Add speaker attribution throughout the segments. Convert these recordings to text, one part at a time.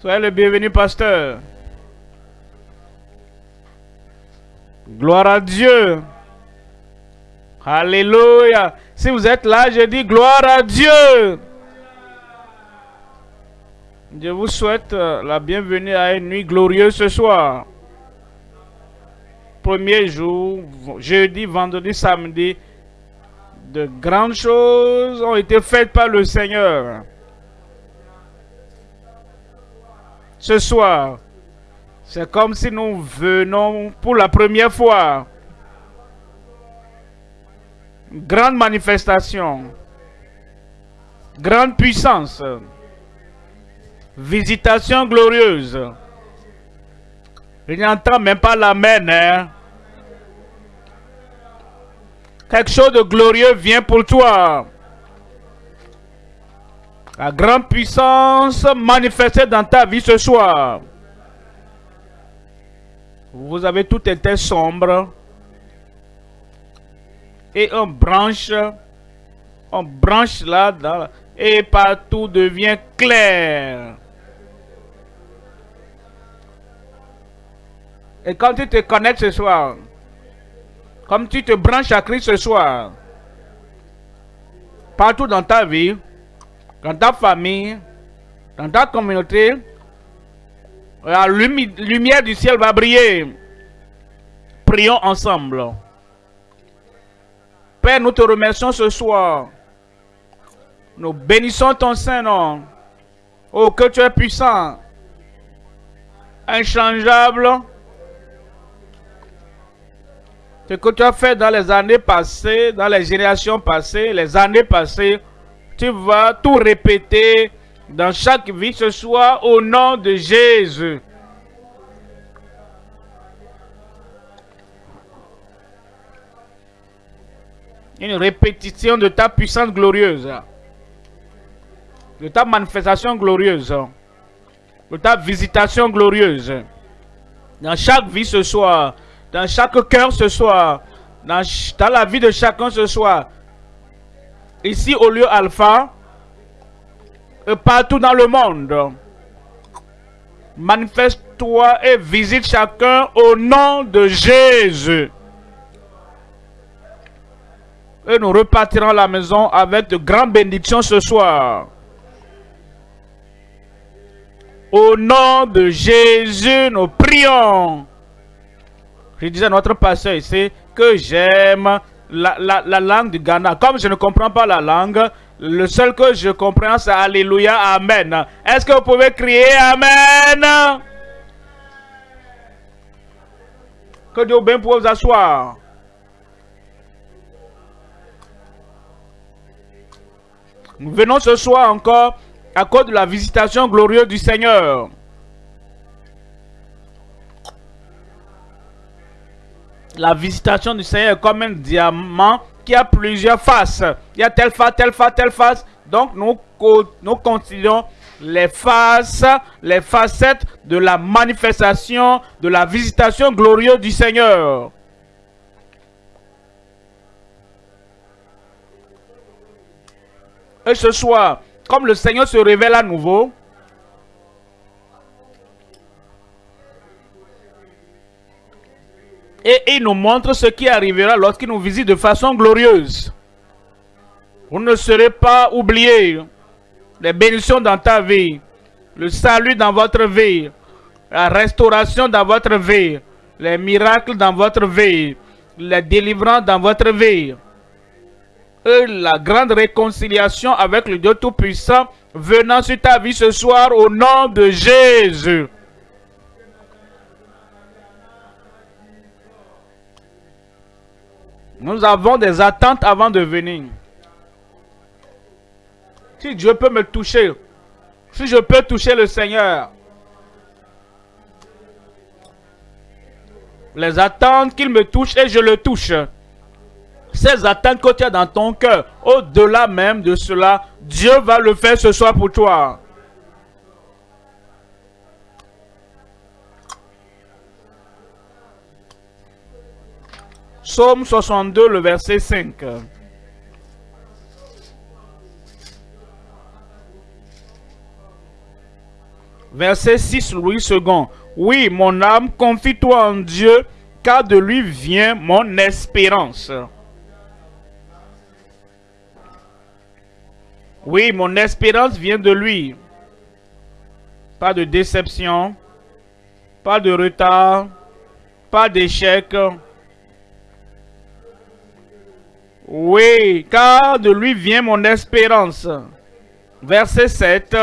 Speaker 1: Soyez le bienvenu, pasteur. Gloire à Dieu. Alléluia. Si vous êtes là, je dis gloire à Dieu. Je vous souhaite euh, la bienvenue à une nuit glorieuse ce soir. Premier jour, jeudi, vendredi, samedi, de grandes choses ont été faites par le Seigneur. Ce soir, c'est comme si nous venons pour la première fois. Grande manifestation. Grande puissance. Visitation glorieuse. Il n'entend même pas l'amen. Hein? Quelque chose de glorieux vient pour toi. La grande puissance manifestée dans ta vie ce soir. Vous avez tout été sombre. Et on branche. On branche là. et partout devient clair. Et quand tu te connectes ce soir, comme tu te branches à Christ ce soir, partout dans ta vie, dans ta famille, dans ta communauté, la lumière du ciel va briller. Prions ensemble. Père, nous te remercions ce soir. Nous bénissons ton Saint-Nom. Oh, que tu es puissant, inchangeable. Ce que tu as fait dans les années passées, dans les générations passées, les années passées, tu vas tout répéter dans chaque vie ce soir au nom de Jésus. Une répétition de ta puissance glorieuse. De ta manifestation glorieuse. De ta visitation glorieuse. Dans chaque vie ce soir. Dans chaque cœur ce soir. Dans, la vie de chacun ce soir. Ici au lieu alpha partout dans le monde. Manifeste-toi et visite chacun au nom de Jésus. Et nous repartirons à la maison avec de grandes bénédictions ce soir. Au nom de Jésus, nous prions. Je disais à notre pasteur ici que j'aime la, la langue du Ghana. Comme je ne comprends pas la langue, le seul que je comprends, c'est Alléluia, Amen. Est-ce que vous pouvez crier Amen? Que Dieu bien pour vous asseoir. Nous venons ce soir encore à cause de la visitation glorieuse du Seigneur. La visitation du Seigneur est comme un diamant y a plusieurs faces. Il y a telle face, telle face, telle face. Donc, nous, nous considérons les faces, les facettes de la manifestation, de la visitation glorieuse du Seigneur. Et ce soir, comme le Seigneur se révèle à nouveau, Et il nous montre ce qui arrivera lorsqu'il nous visite de façon glorieuse. Vous ne serez pas oubliés. Les bénédictions dans ta vie. Le salut dans votre vie. La restauration dans votre vie. Les miracles dans votre vie. Les délivrances dans votre vie. Et la grande réconciliation avec le Dieu Tout-Puissant venant sur ta vie ce soir au nom de Jésus. Nous avons des attentes avant de venir. Si Dieu peut me toucher, si je peux toucher le Seigneur, les attentes qu'il me touche et je le touche. Ces attentes que tu as dans ton cœur, au-delà même de cela, Dieu va le faire ce soir pour toi. Psaume 62, le verset 5. Verset 6, Louis II. Oui, mon âme, confie-toi en Dieu, car de lui vient mon espérance. Oui, mon espérance vient de lui. Pas de déception, pas de retard, pas d'échec. Oui, car de lui vient mon espérance. Verset 7.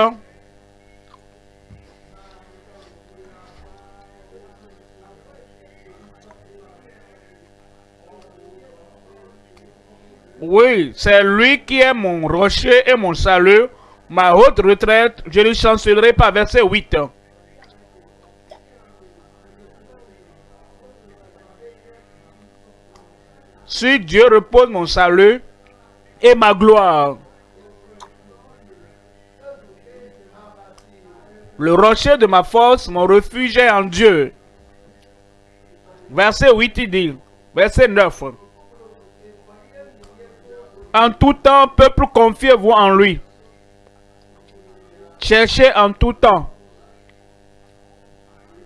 Speaker 1: Oui, c'est lui qui est mon rocher et mon salut, ma haute retraite, je ne chancellerai pas. Verset 8. Si Dieu repose mon salut et ma gloire. Le rocher de ma force, mon refuge est en Dieu. Verset 8, il dit. Verset 9. En tout temps, peuple, confiez-vous en lui. Cherchez en tout temps.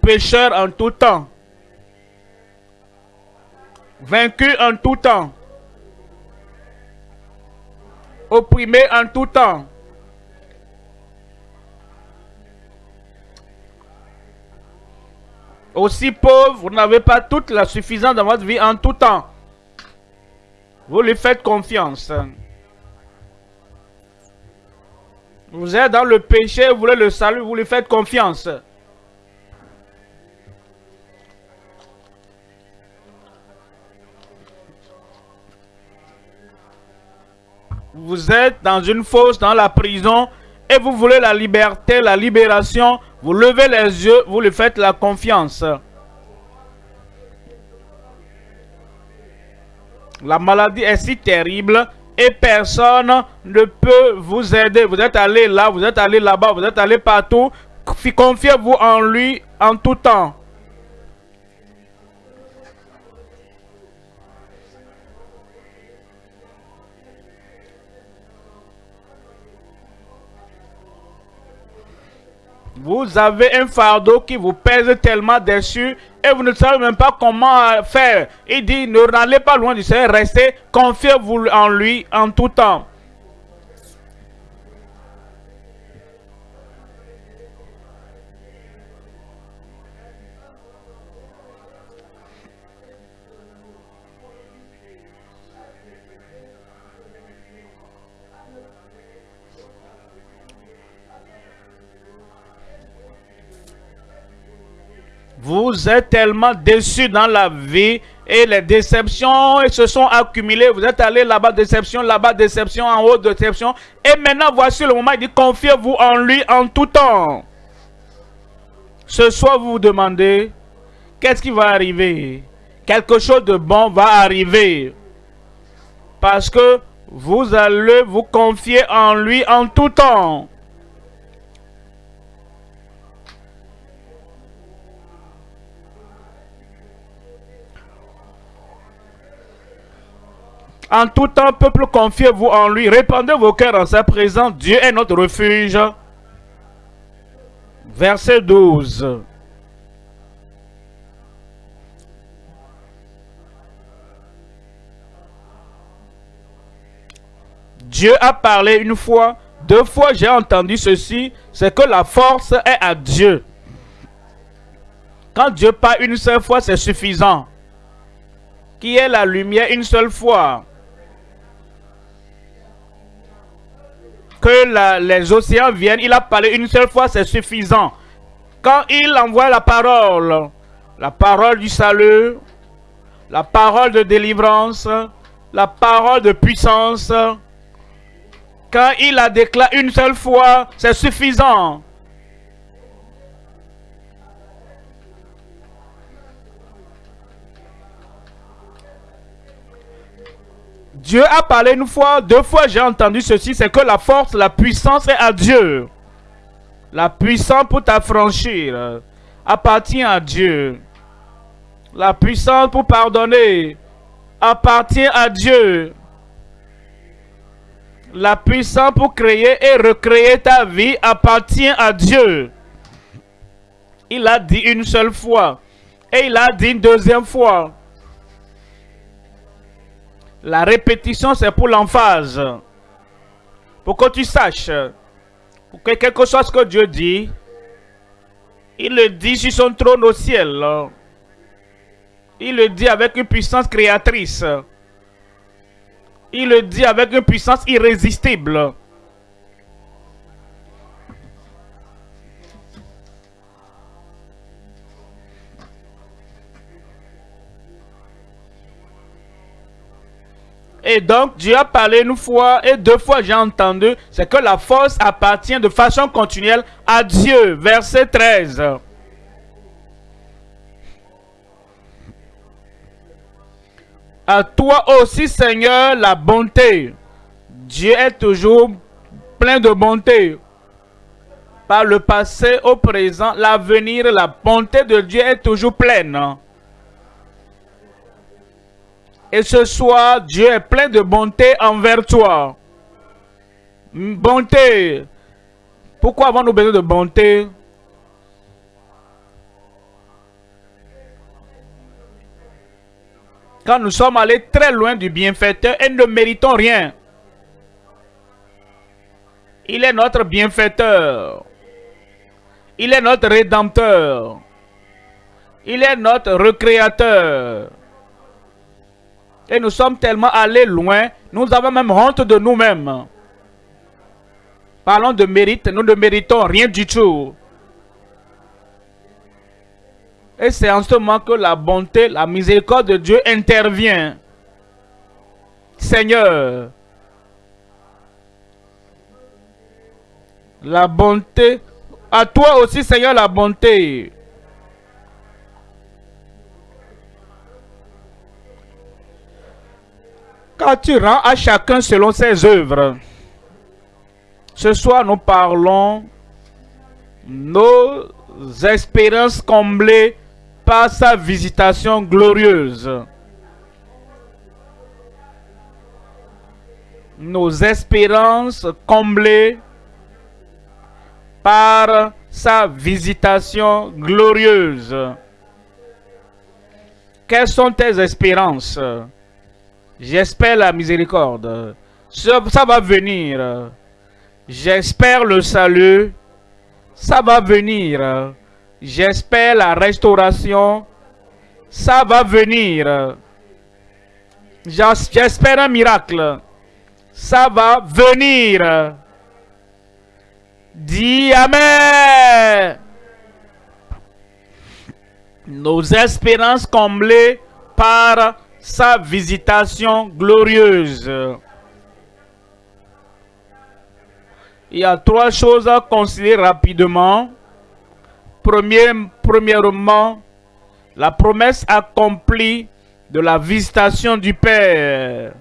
Speaker 1: Pécheur en tout temps. Vaincu en tout temps. Opprimé en tout temps. Aussi pauvre, vous n'avez pas toute la suffisance dans votre vie en tout temps. Vous lui faites confiance. Vous êtes dans le péché, vous voulez le salut, vous lui faites confiance. Vous êtes dans une fosse, dans la prison, et vous voulez la liberté, la libération. Vous levez les yeux, vous lui faites la confiance. La maladie est si terrible et personne ne peut vous aider. Vous êtes allé là, vous êtes allé là-bas, vous êtes allé partout. Confiez-vous en lui en tout temps. Vous avez un fardeau qui vous pèse tellement dessus et vous ne savez même pas comment faire. Il dit, ne n'allez pas loin du Seigneur, restez, confiez-vous en lui en tout temps. Vous êtes tellement déçus dans la vie et les déceptions se sont accumulées. Vous êtes allé là-bas, déception, là-bas, déception, en haut, déception. Et maintenant, voici le moment, il dit, confiez-vous en lui en tout temps. Ce soir, vous vous demandez, qu'est-ce qui va arriver? Quelque chose de bon va arriver. Parce que vous allez vous confier en lui en tout temps. En tout temps, peuple, confiez-vous en lui. Répandez vos cœurs en sa présence. Dieu est notre refuge. Verset 12. Dieu a parlé une fois, deux fois j'ai entendu ceci, c'est que la force est à Dieu. Quand Dieu parle une seule fois, c'est suffisant. Qui est la lumière une seule fois? Que les océans viennent, il a parlé une seule fois, c'est suffisant. Quand il envoie la parole, la parole du salut, la parole de délivrance, la parole de puissance, quand il la déclare une seule fois, c'est suffisant. Dieu a parlé une fois, deux fois j'ai entendu ceci, c'est que la force, la puissance est à Dieu. La puissance pour t'affranchir appartient à Dieu. La puissance pour pardonner appartient à Dieu. La puissance pour créer et recréer ta vie appartient à Dieu. Il a dit une seule fois. Et il a dit une deuxième fois. La répétition, c'est pour l'emphase. Pour que tu saches. Que quelque chose que Dieu dit, il le dit sur son trône au ciel. Il le dit avec une puissance créatrice. Il le dit avec une puissance irrésistible. Et donc, Dieu a parlé une fois et deux fois, j'ai entendu, c'est que la force appartient de façon continuelle à Dieu. Verset 13. À toi aussi, Seigneur, la bonté. Dieu est toujours plein de bonté. Par le passé au présent, l'avenir, la bonté de Dieu est toujours pleine. Et ce soir, Dieu est plein de bonté envers toi. Bonté. Pourquoi avons-nous besoin de bonté? Quand nous sommes allés très loin du bienfaiteur et ne méritons rien. Il est notre bienfaiteur. Il est notre rédempteur. Il est notre recréateur. Et nous sommes tellement allés loin, nous avons même honte de nous-mêmes. Parlons de mérite, nous ne méritons rien du tout. Et c'est en ce moment que la bonté, la miséricorde de Dieu intervient. Seigneur, la bonté, à toi aussi Seigneur la bonté. Tu rends à chacun selon ses œuvres. Ce soir, nous parlons nos espérances comblées par sa visitation glorieuse. Nos espérances comblées par sa visitation glorieuse. Quelles sont tes espérances? J'espère la miséricorde. Ça, va venir. J'espère le salut. Ça va venir. J'espère la restauration. Ça va venir. J'espère un miracle. Ça va venir. Dis Amen. Nos espérances comblées par sa visitation glorieuse. Il y a trois choses à considérer rapidement. premièrement, la promesse accomplie de la visitation du Père.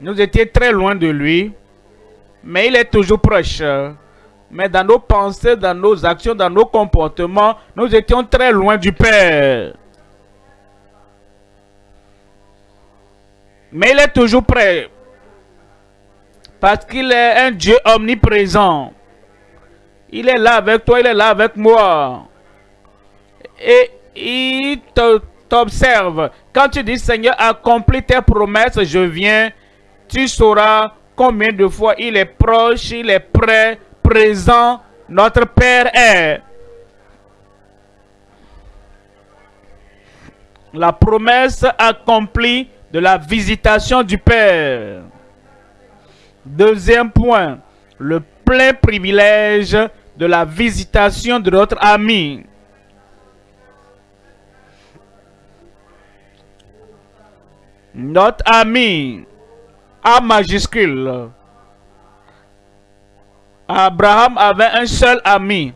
Speaker 1: Nous étions très loin de lui, mais il est toujours proche. Mais dans nos pensées, dans nos actions, dans nos comportements, nous étions très loin du Père. Mais il est toujours prêt. Parce qu'il est un Dieu omniprésent. Il est là avec toi, il est là avec moi. Et il t'observe. Quand tu dis, Seigneur, accomplis tes promesses, je viens, tu sauras combien de fois il est proche, il est prêt, présent, notre Père est. La promesse accomplie de la visitation du Père. Deuxième point, le plein privilège de la visitation de notre ami. Notre ami, A majuscule. Abraham avait un seul ami,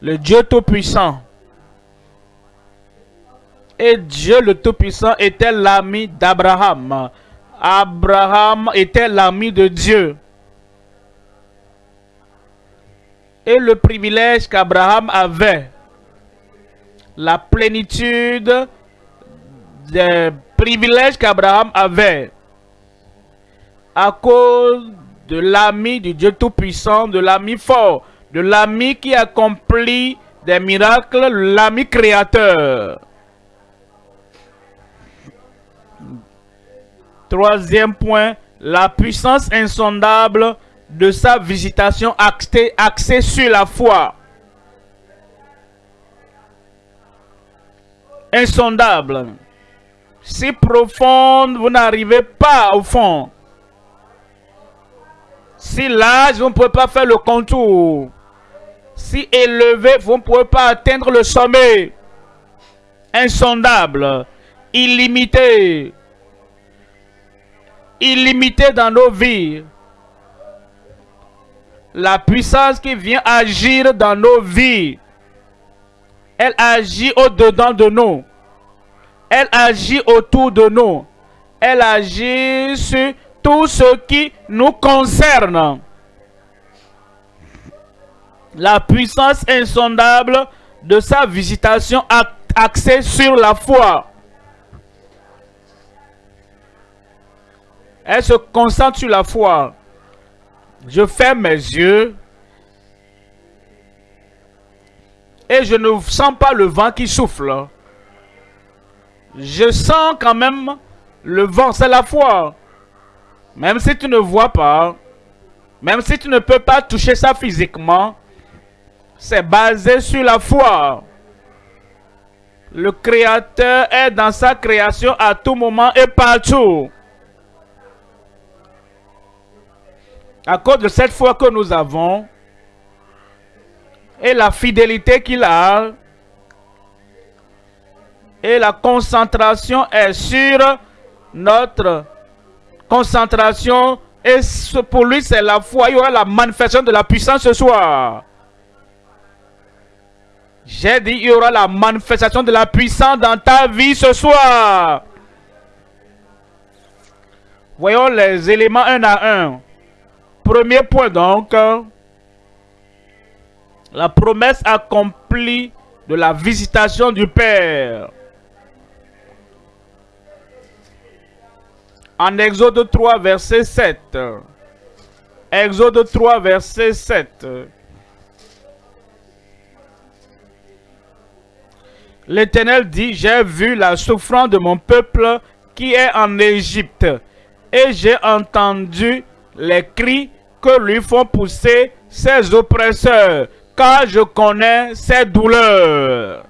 Speaker 1: le Dieu Tout-Puissant. Et Dieu le Tout-Puissant était l'ami d'Abraham. Abraham était l'ami de Dieu. Et le privilège qu'Abraham avait, la plénitude des privilèges qu'Abraham avait, à cause de l'ami du Dieu Tout-Puissant, de l'ami fort, de l'ami qui accomplit des miracles, l'ami créateur. Troisième point, la puissance insondable de sa visitation axée, sur la foi. Insondable. Si profonde, vous n'arrivez pas au fond. Si large, vous ne pouvez pas faire le contour. Si élevé, vous ne pouvez pas atteindre le sommet. Insondable, illimité, illimité dans nos vies. La puissance qui vient agir dans nos vies, elle agit au-dedans de nous. Elle agit autour de nous. Elle agit sur tout ce qui nous concerne. La puissance insondable de sa visitation axée sur la foi. Elle se concentre sur la foi. Je ferme mes yeux. Et je ne sens pas le vent qui souffle. Je sens quand même le vent, c'est la foi. Même si tu ne vois pas, même si tu ne peux pas toucher ça physiquement, c'est basé sur la foi. Le Créateur est dans sa création à tout moment et partout. À cause de cette foi que nous avons et la fidélité qu'il a et la concentration est sur notre concentration et pour lui c'est la foi, il y aura la manifestation de la puissance ce soir. J'ai dit, il y aura la manifestation de la puissance dans ta vie ce soir. Voyons les éléments un à un. Premier point donc, la promesse accomplie de la visitation du Père. En Exode 3, verset 7. Exode 3, verset 7. L'Éternel dit, j'ai vu la souffrance de mon peuple qui est en Égypte, et j'ai entendu les cris que lui font pousser ses oppresseurs, car je connais ses douleurs.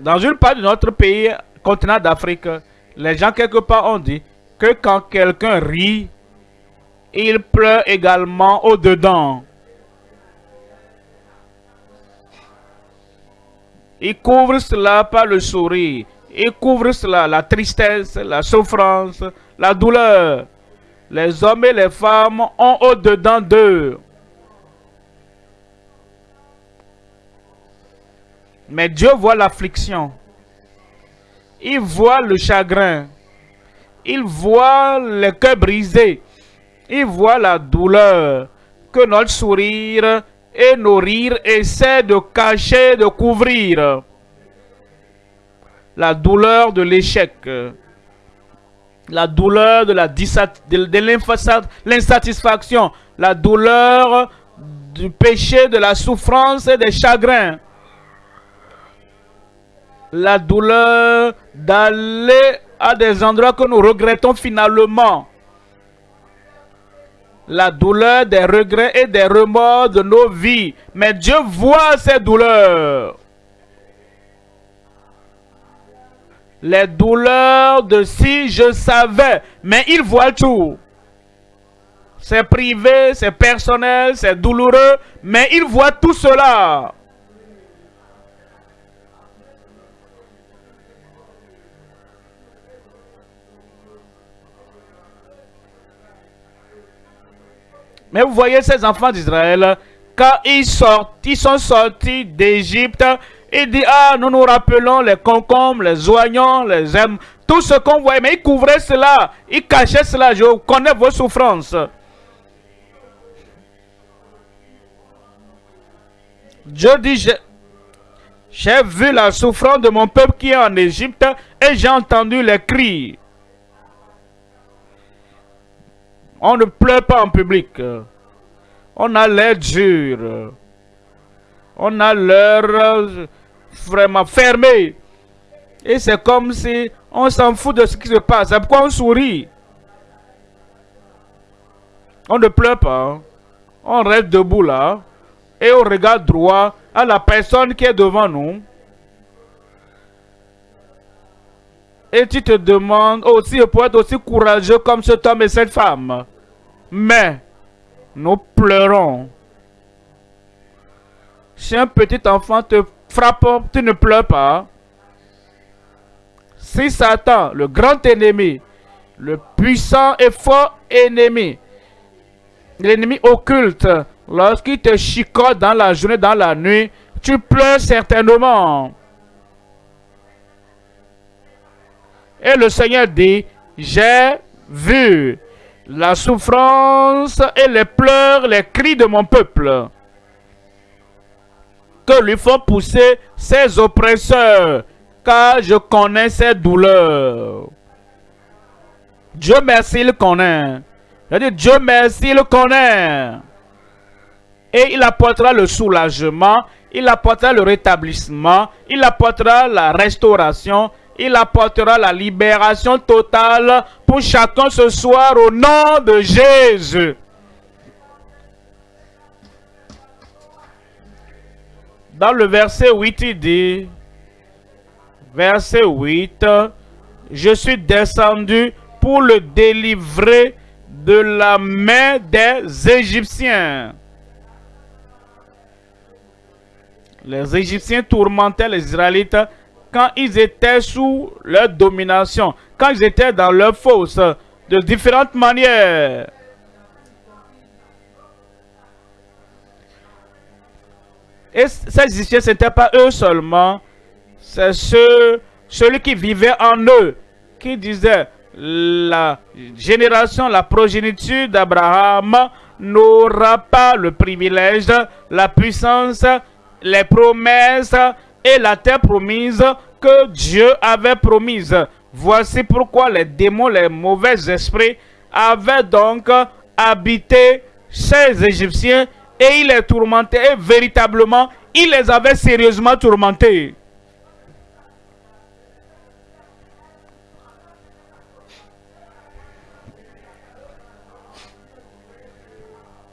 Speaker 1: dans une part de notre pays, continent d'Afrique, les gens quelque part ont dit que quand quelqu'un rit, il pleure également au-dedans. Il couvre cela par le sourire. Il couvre cela, la tristesse, la souffrance, la douleur. Les hommes et les femmes ont au-dedans d'eux. Mais Dieu voit l'affliction. Il voit le chagrin. Il voit le cœur brisé. Il voit la douleur que notre sourire et nourrir essaie de cacher, de couvrir la douleur de l'échec, la douleur de l'insatisfaction, la douleur du péché, de la souffrance et des chagrins, la douleur d'aller à des endroits que nous regrettons finalement, la douleur des regrets et des remords de nos vies. Mais Dieu voit ces douleurs. Les douleurs de si je savais. Mais il voit tout. C'est privé, c'est personnel, c'est douloureux. Mais il voit tout cela. Mais vous voyez ces enfants d'Israël, quand ils, sont sortis d'Égypte, ils disent, ah, nous nous rappelons les concombres, les oignons, les aimes, tout ce qu'on voyait. Mais ils couvraient cela, ils cachaient cela. Je connais vos souffrances. Dieu dit, J'ai vu la souffrance de mon peuple qui est en Égypte et j'ai entendu les cris. On ne pleure pas en public. On a l'air dur. On a l'air vraiment fermé. Et c'est comme si on s'en fout de ce qui se passe. C'est pourquoi on sourit. On ne pleure pas. On reste debout là. Et on regarde droit à la personne qui est devant nous. Et tu te demandes aussi pour être aussi courageux comme cet homme et cette femme. Mais nous pleurons. Si un petit enfant te frappe, tu ne pleures pas. Si Satan, le grand ennemi, le puissant et fort ennemi, l'ennemi occulte, lorsqu'il te chicote dans la journée, dans la nuit, tu pleures certainement. Et le Seigneur dit, j'ai vu la souffrance et les pleurs, les cris de mon peuple, que lui font pousser ses oppresseurs, car je connais ses douleurs. Dieu merci, il connaît. Je dis, Dieu merci, il connaît. Et il apportera le soulagement, il apportera le rétablissement, il apportera la restauration, il apportera la libération totale pour chacun ce soir au nom de Jésus. Dans le verset 8, il dit, verset 8, je suis descendu pour le délivrer de la main des Égyptiens. Les Égyptiens tourmentaient les Israélites quand ils étaient sous leur domination, quand ils étaient dans leur fosse, de différentes manières. Et ces Égyptiens, ce n'était pas eux seulement, c'est ceux, celui qui vivait en eux, qui disait, la génération, la progéniture d'Abraham n'aura pas le privilège, la puissance, les promesses et la terre promise que Dieu avait promise. Voici pourquoi les démons, les mauvais esprits avaient donc habité ces Égyptiens et ils les tourmentaient et véritablement, ils les avaient sérieusement tourmentés.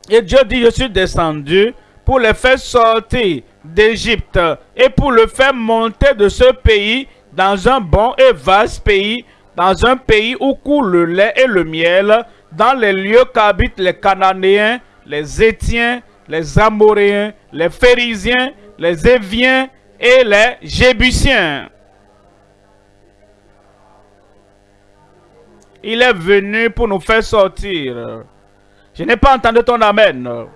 Speaker 1: Et Dieu dit, je suis descendu pour les faire sortir d'Égypte et pour le faire monter de ce pays dans un bon et vaste pays, dans un pays où coule le lait et le miel, dans les lieux qu'habitent les Cananéens, les Étiens, les Amoréens, les Phérisiens, les Éviens et les Jébusiens. Il est venu pour nous faire sortir. Je n'ai pas entendu ton Amen.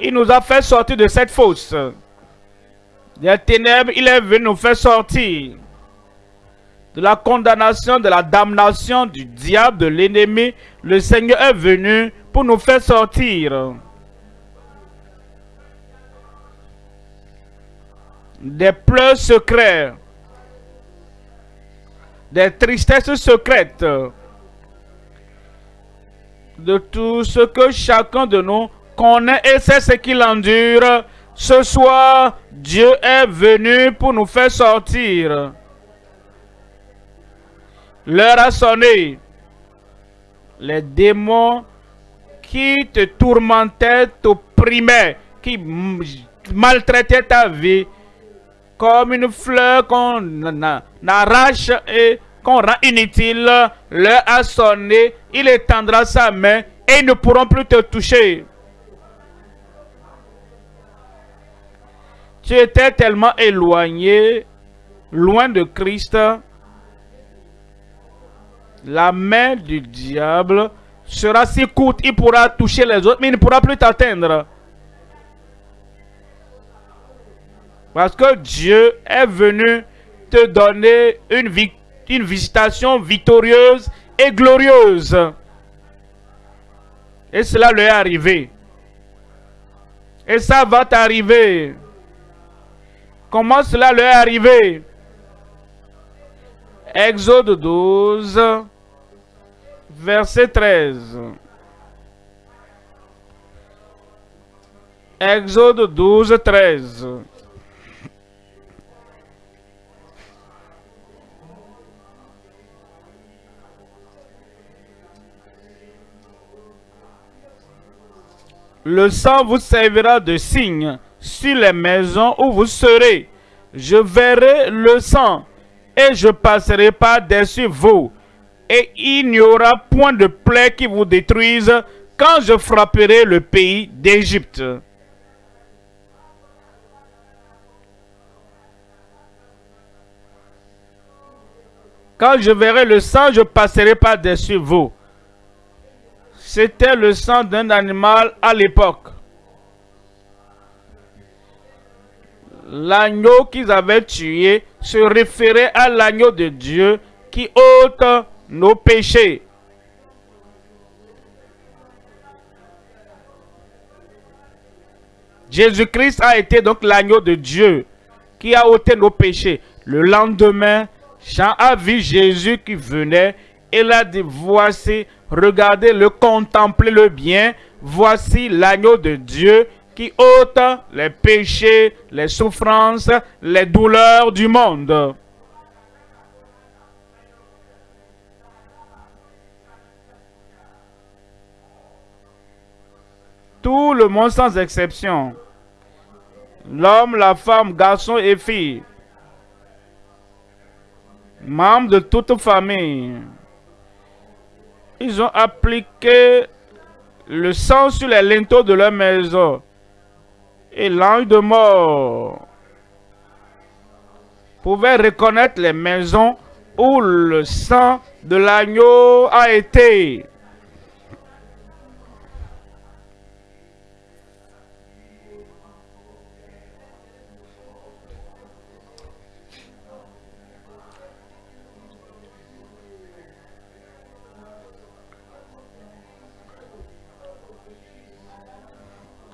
Speaker 1: Il nous a fait sortir de cette fosse. Des ténèbres, il est venu nous faire sortir de la condamnation, de la damnation du diable, de l'ennemi. Le Seigneur est venu pour nous faire sortir des pleurs secrets, des tristesses secrètes, de tout ce que chacun de nous connaît et sait ce qu'il endure. Ce soir, Dieu est venu pour nous faire sortir. L'heure a sonné. Les démons qui te tourmentaient, t'opprimaient, qui maltraitaient ta vie, comme une fleur qu'on arrache et qu'on rend inutile, l'heure a sonné, il étendra sa main et ils ne pourront plus te toucher. Tu étais tellement éloigné, loin de Christ, la main du diable sera si courte, il pourra toucher les autres, mais il ne pourra plus t'atteindre. Parce que Dieu est venu te donner une, une visitation victorieuse et glorieuse. Et cela lui est arrivé. Et ça va t'arriver. Comment cela leur est arrivé Exode 12, verset 13. Exode 12, 13. Le sang vous servira de signe sur les maisons où vous serez. Je verrai le sang et je passerai par-dessus vous. Et il n'y aura point de plaie qui vous détruise quand je frapperai le pays d'Égypte. Quand je verrai le sang, je passerai par-dessus vous. C'était le sang d'un animal à l'époque. L'agneau qu'ils avaient tué se référait à l'agneau de Dieu qui ôte nos péchés. Jésus-Christ a été donc l'agneau de Dieu qui a ôté nos péchés. Le lendemain, Jean a vu Jésus qui venait et l'a dit, voici regardez-le, contemplez-le bien. Voici l'agneau de Dieu qui ôte les péchés, les souffrances, les douleurs du monde. Tout le monde sans exception, l'homme, la femme, garçon et fille, membres de toute famille, ils ont appliqué le sang sur les linteaux de leur maison. Et l'ange de mort pouvait reconnaître les maisons où le sang de l'agneau a été.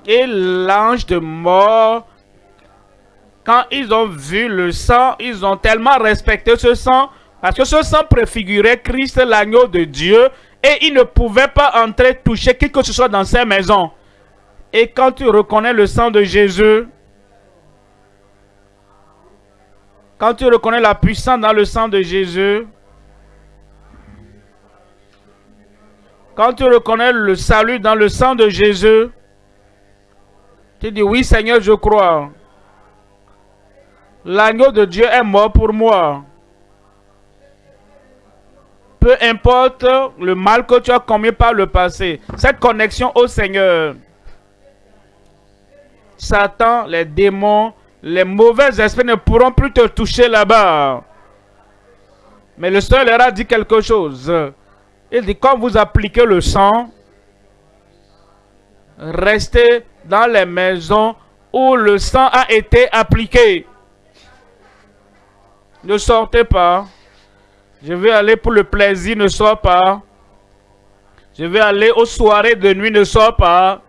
Speaker 1: Et l'ange de mort, quand ils ont vu le sang, ils ont tellement respecté ce sang, parce que ce sang préfigurait Christ, l'agneau de Dieu, et ils ne pouvaient pas entrer toucher qui que ce soit dans ces maisons. Et quand tu reconnais le sang de Jésus, quand tu reconnais la puissance dans le sang de Jésus, quand tu reconnais le salut dans le sang de Jésus, tu dis, oui Seigneur, je crois. L'agneau de Dieu est mort pour moi. Peu importe le mal que tu as commis par le passé, cette connexion au Seigneur, Satan, les démons, les mauvais esprits ne pourront plus te toucher là-bas. Mais le Seigneur leur a dit quelque chose. Il dit, quand vous appliquez le sang, restez dans les maisons où le sang a été appliqué. Ne sortez pas. Je vais aller pour le plaisir, ne sors pas. Je vais aller aux soirées de nuit, ne sors pas.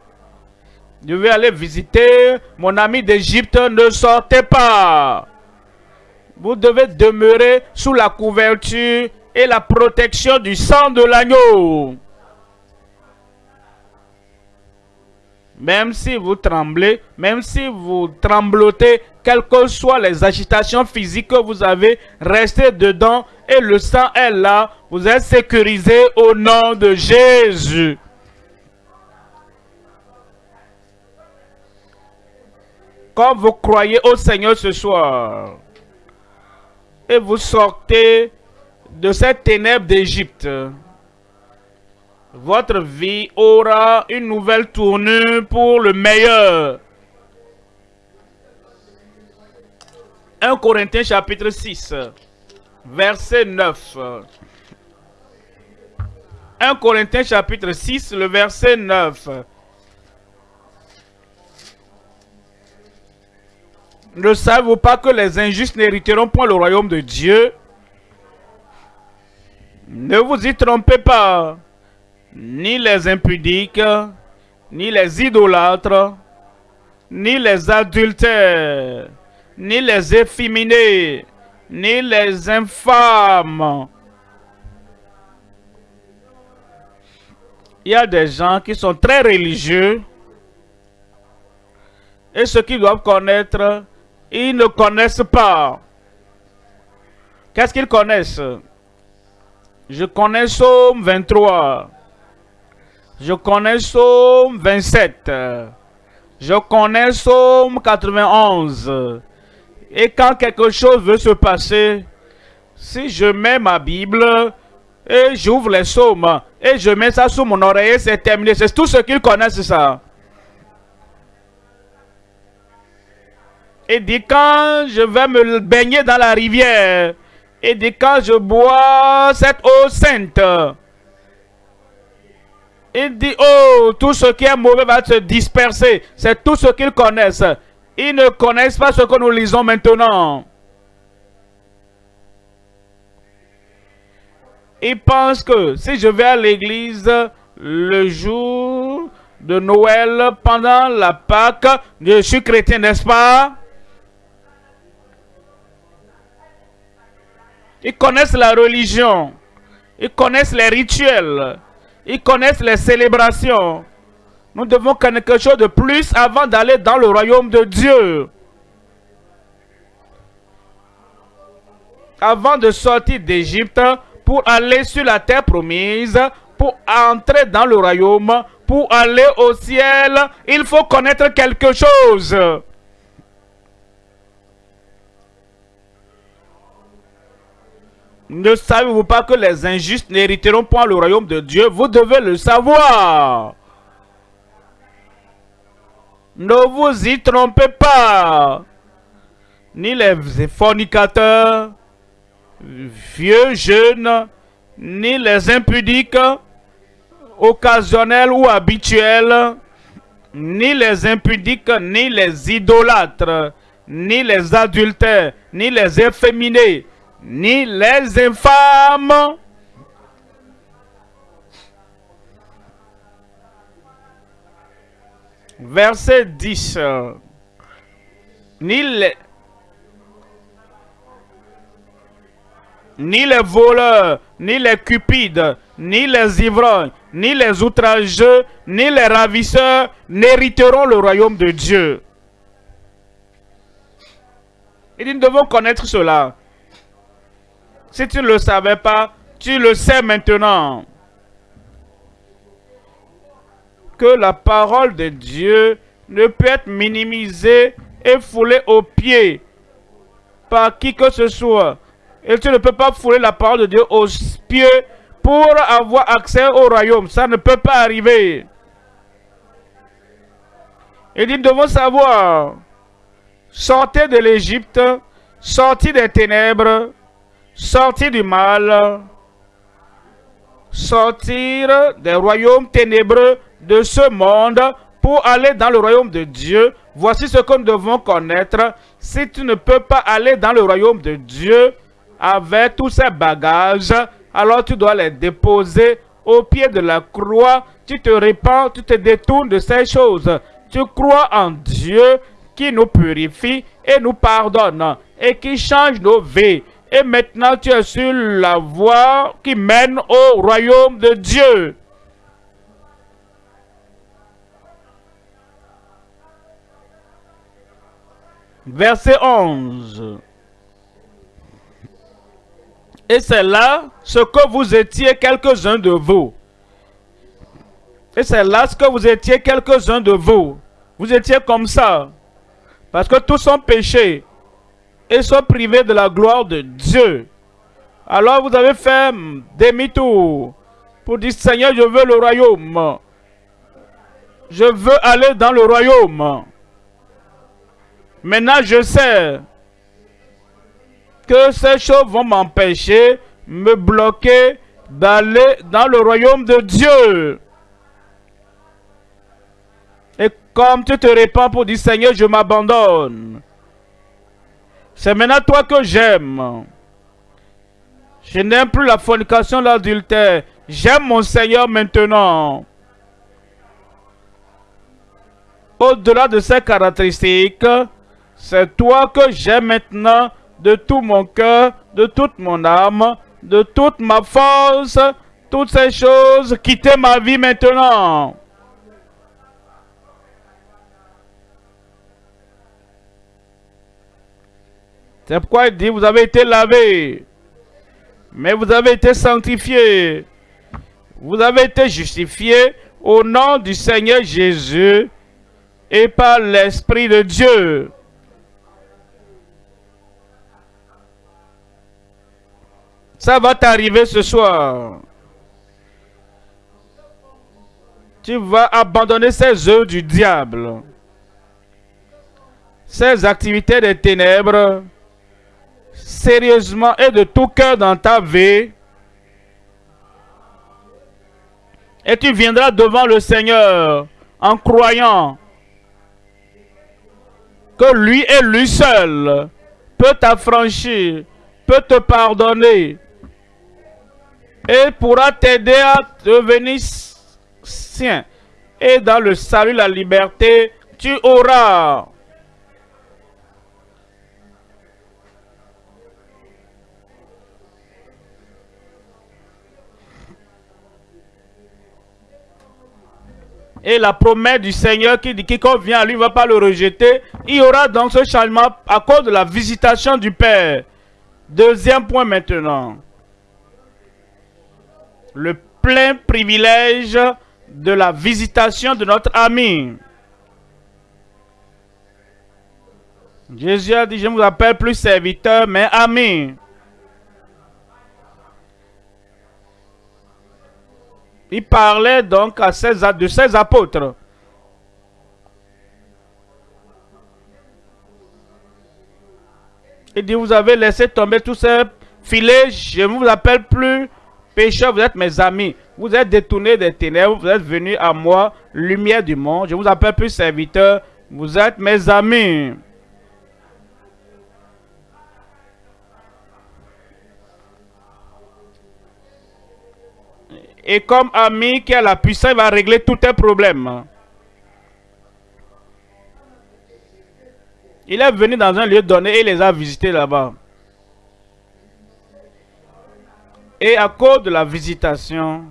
Speaker 1: Je vais aller visiter mon ami d'Égypte, ne sortez pas. Vous devez demeurer sous la couverture et la protection du sang de l'agneau. Même si vous tremblez, même si vous tremblotez, quelles que soient les agitations physiques que vous avez, restez dedans et le sang est là. Vous êtes sécurisé au nom de Jésus. Quand vous croyez au Seigneur ce soir et vous sortez de cette ténèbre d'Égypte, votre vie aura une nouvelle tournure pour le meilleur. 1 Corinthiens chapitre 6, verset 9. 1 Corinthiens chapitre 6, le verset 9. Ne savez-vous pas que les injustes n'hériteront point le royaume de Dieu? Ne vous y trompez pas ni les impudiques, ni les idolâtres, ni les adultères, ni les efféminés, ni les infâmes. Il y a des gens qui sont très religieux et ceux qui doivent connaître, ils ne connaissent pas. Qu'est-ce qu'ils connaissent? Je connais Somme 23. Je connais Somme 27. Je connais Somme 91. Et quand quelque chose veut se passer, si je mets ma Bible et j'ouvre les Psaumes et je mets ça sous mon oreille, c'est terminé. C'est tout ce qu'ils connaissent, ça. Et dit quand je vais me baigner dans la rivière, et dit quand je bois cette eau sainte, il dit, oh, tout ce qui est mauvais va se disperser. C'est tout ce qu'ils connaissent. Ils ne connaissent pas ce que nous lisons maintenant. Ils pensent que si je vais à l'église le jour de Noël, pendant la Pâque, je suis chrétien, n'est-ce pas? Ils connaissent la religion. Ils connaissent les rituels. Ils connaissent les célébrations. Nous devons connaître quelque chose de plus avant d'aller dans le royaume de Dieu. Avant de sortir d'Égypte pour aller sur la terre promise, pour entrer dans le royaume, pour aller au ciel, il faut connaître quelque chose. Ne savez-vous pas que les injustes n'hériteront point le royaume de Dieu? Vous devez le savoir. Ne vous y trompez pas. Ni les fornicateurs, vieux, jeunes, ni les impudiques, occasionnels ou habituels, ni les impudiques, ni les idolâtres, ni les adultères, ni les efféminés, ni les infâmes, verset 10, ni les, voleurs, ni les cupides, ni les ivrognes, ni les outrageux, ni les ravisseurs n'hériteront le royaume de Dieu. Et nous devons connaître cela. Si tu ne le savais pas, tu le sais maintenant. Que la parole de Dieu ne peut être minimisée et foulée aux pieds par qui que ce soit. Et tu ne peux pas fouler la parole de Dieu aux pieds pour avoir accès au royaume. Ça ne peut pas arriver. Et nous devons savoir, sortez de l'Égypte, sortez des ténèbres, sortir du mal, sortir des royaumes ténébreux de ce monde pour aller dans le royaume de Dieu. Voici ce que nous devons connaître. Si tu ne peux pas aller dans le royaume de Dieu avec tous ces bagages, alors tu dois les déposer au pied de la croix. Tu te répands, tu te détournes de ces choses. Tu crois en Dieu qui nous purifie et nous pardonne et qui change nos vies. Et maintenant, tu es sur la voie qui mène au royaume de Dieu. Verset 11. Et c'est là ce que vous étiez quelques-uns de vous. Et c'est là ce que vous étiez quelques-uns de vous. Vous étiez comme ça. Parce que tous sont péchés et sont privés de la gloire de Dieu. Alors vous avez fait demi-tour pour dire Seigneur, je veux le royaume. Je veux aller dans le royaume. Maintenant, je sais que ces choses vont m'empêcher, me bloquer d'aller dans le royaume de Dieu. Et comme tu te répands pour dire Seigneur, je m'abandonne. C'est maintenant toi que j'aime. Je n'aime plus la fornication, l'adultère. J'aime mon Seigneur maintenant. au-delà de ces caractéristiques, c'est toi que j'aime maintenant de tout mon cœur, de toute mon âme, de toute ma force, toutes ces choses, quittez ma vie maintenant. C'est pourquoi il dit, vous avez été lavé, mais vous avez été sanctifié. Vous avez été justifié au nom du Seigneur Jésus et par l'Esprit de Dieu. Ça va t'arriver ce soir. Tu vas abandonner ces œuvres du diable. Ces activités des ténèbres. Sérieusement et de tout cœur dans ta vie. Et tu viendras devant le Seigneur en croyant que lui et lui seul peut t'affranchir, peut te pardonner et pourra t'aider à devenir sien. Et dans le salut, la liberté, tu auras. Et la promesse du Seigneur qui dit quiconque vient à lui ne va pas le rejeter. Il y aura donc ce changement à cause de la visitation du Père. Deuxième point maintenant le plein privilège de la visitation de notre ami. Jésus a dit, je ne vous appelle plus serviteur, mais ami. Il parlait donc à ses, de ses apôtres. Il dit, vous avez laissé tomber tous ces filets, je ne vous appelle plus Pécheurs, vous êtes mes amis. Vous êtes détournés des ténèbres. Vous êtes venus à moi, lumière du monde. Je vous appelle plus serviteur. Vous êtes mes amis. Et comme ami qui a la puissance, il va régler tous tes problèmes. Il est venu dans un lieu donné et il les a visités là-bas. Et à cause de la visitation,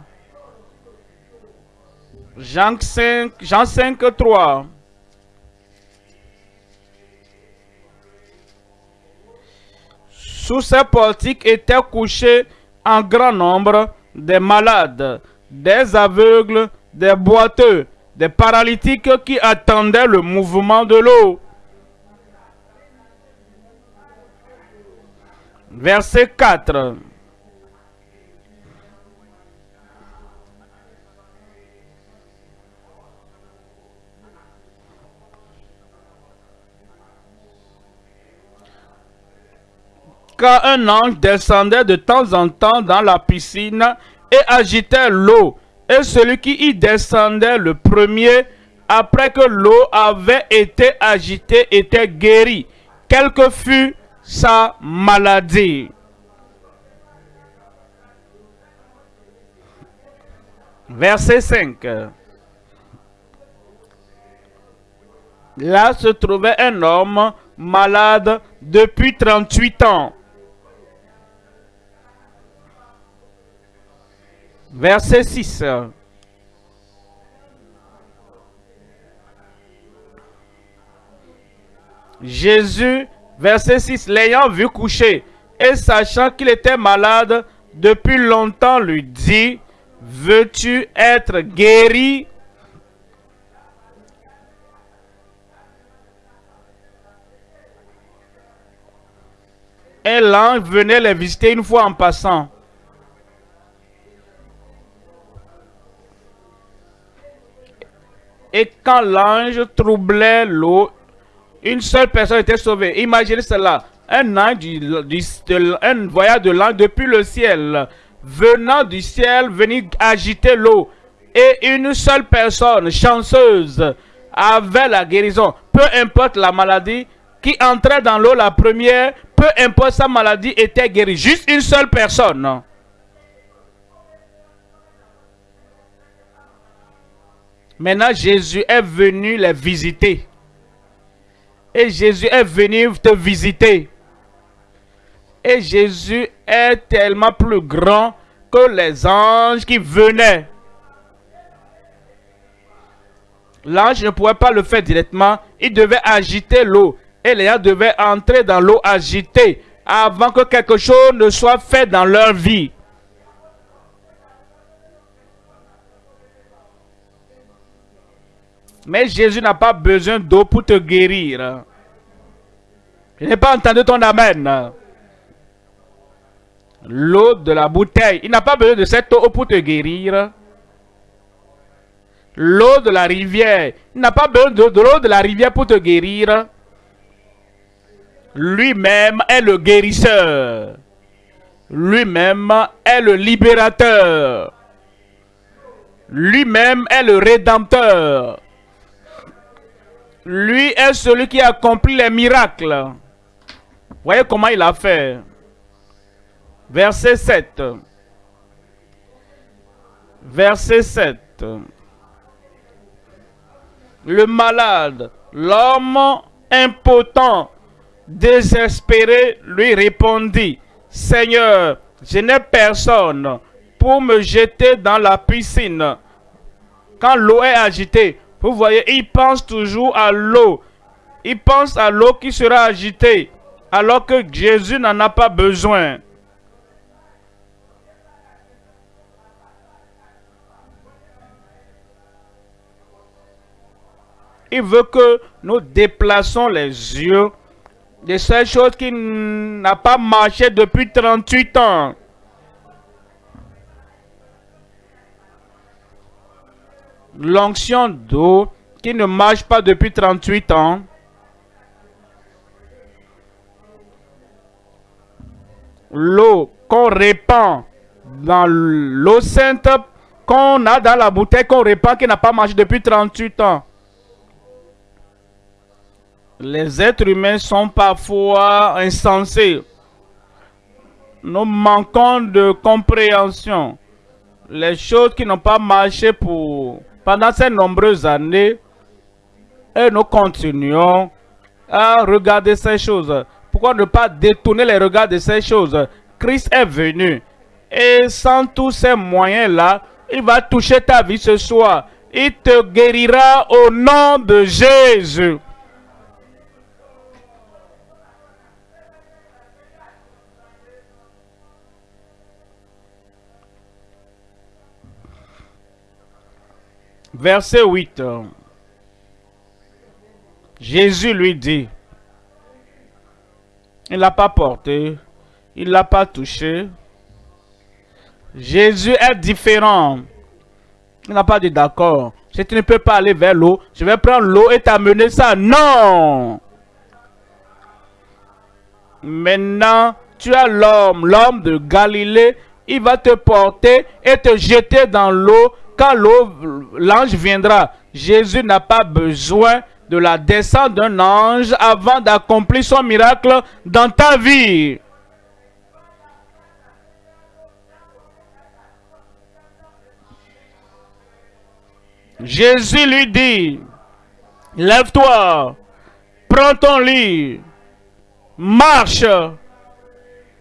Speaker 1: Jean 5, Jean 5, 3. Sous ces portiques étaient couchés en grand nombre des malades, des aveugles, des boiteux, des paralytiques qui attendaient le mouvement de l'eau. Verset 4. Un ange descendait de temps en temps dans la piscine et agitait l'eau. Et celui qui y descendait le premier, après que l'eau avait été agitée, était guéri, quelle que fût sa maladie. Verset 5. Là se trouvait un homme malade depuis 38 ans. Verset 6. Jésus, verset 6, l'ayant vu coucher et sachant qu'il était malade depuis longtemps, lui dit, veux-tu être guéri? Et l'ange venait les visiter une fois en passant. Et quand l'ange troublait l'eau, une seule personne était sauvée. Imaginez cela. Un ange un voyage de l'ange depuis le ciel, venant du ciel, venir agiter l'eau. Et une seule personne chanceuse avait la guérison. Peu importe la maladie qui entrait dans l'eau la première, peu importe sa maladie était guérie. Juste une seule personne. Maintenant, Jésus est venu les visiter. Et Jésus est venu te visiter. Et Jésus est tellement plus grand que les anges qui venaient. L'ange ne pouvait pas le faire directement. Il devait agiter l'eau. Et les gens devaient entrer dans l'eau agitée avant que quelque chose ne soit fait dans leur vie. Mais Jésus n'a pas besoin d'eau pour te guérir. Je n'ai pas entendu ton amen. L'eau de la bouteille. Il n'a pas besoin de cette eau pour te guérir. L'eau de la rivière. Il n'a pas besoin de, l'eau de la rivière pour te guérir. Lui-même est le guérisseur. Lui-même est le libérateur. Lui-même est le rédempteur. Lui est celui qui accomplit les miracles. Voyez comment il a fait. Verset 7. Verset 7. Le malade, l'homme impotent, désespéré, lui répondit, Seigneur, je n'ai personne pour me jeter dans la piscine. Quand l'eau est agitée, vous voyez, il pense toujours à l'eau. Il pense à l'eau qui sera agitée, alors que Jésus n'en a pas besoin. Il veut que nous déplaçons les yeux de ces choses qui n'ont pas marché depuis 38 ans. L'onction d'eau qui ne marche pas depuis 38 ans. L'eau qu'on répand dans l'eau sainte qu'on a dans la bouteille qu'on répand qui n'a pas marché depuis 38 ans. Les êtres humains sont parfois insensés. Nous manquons de compréhension. Les choses qui n'ont pas marché pour pendant ces nombreuses années, et nous continuons à regarder ces choses. Pourquoi ne pas détourner les regards de ces choses? Christ est venu. Et sans tous ces moyens-là, il va toucher ta vie ce soir. Il te guérira au nom de Jésus. Verset 8. Jésus lui dit, il l'a pas porté, il l'a pas touché. Jésus est différent. Il n'a pas dit d'accord. Si tu ne peux pas aller vers l'eau, je vais prendre l'eau et t'amener ça. Non! Maintenant, tu as l'homme, l'homme de Galilée. Il va te porter et te jeter dans l'eau quand l'ange viendra, Jésus n'a pas besoin de la descente d'un ange avant d'accomplir son miracle dans ta vie. Jésus lui dit, lève-toi, prends ton lit, marche.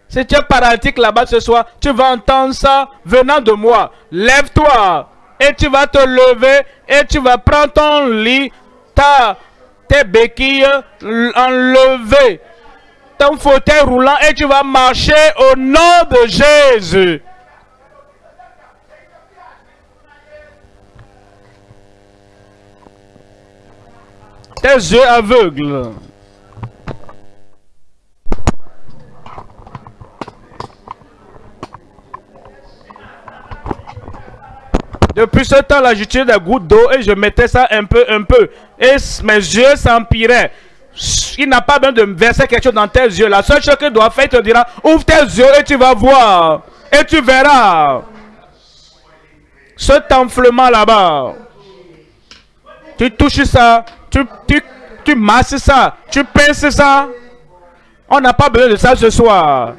Speaker 1: Si tu es paralytique là-bas ce soir, tu vas entendre ça venant de moi. Lève-toi, et tu vas te lever et tu vas prendre ton lit, ta, tes béquilles enlevées, ton fauteuil roulant et tu vas marcher au nom de Jésus. Tes yeux aveugles. Depuis ce temps-là, j'utilisais des gouttes d'eau et je mettais ça un peu, un peu. Et mes yeux s'empiraient. Il n'a pas besoin de verser quelque chose dans tes yeux. La seule chose qu'il doit faire, il te dira, ouvre tes yeux et tu vas voir. Et tu verras. Cet enflement là-bas. Tu touches ça. Tu, tu, tu masses ça. Tu pinces ça. On n'a pas besoin de ça ce soir.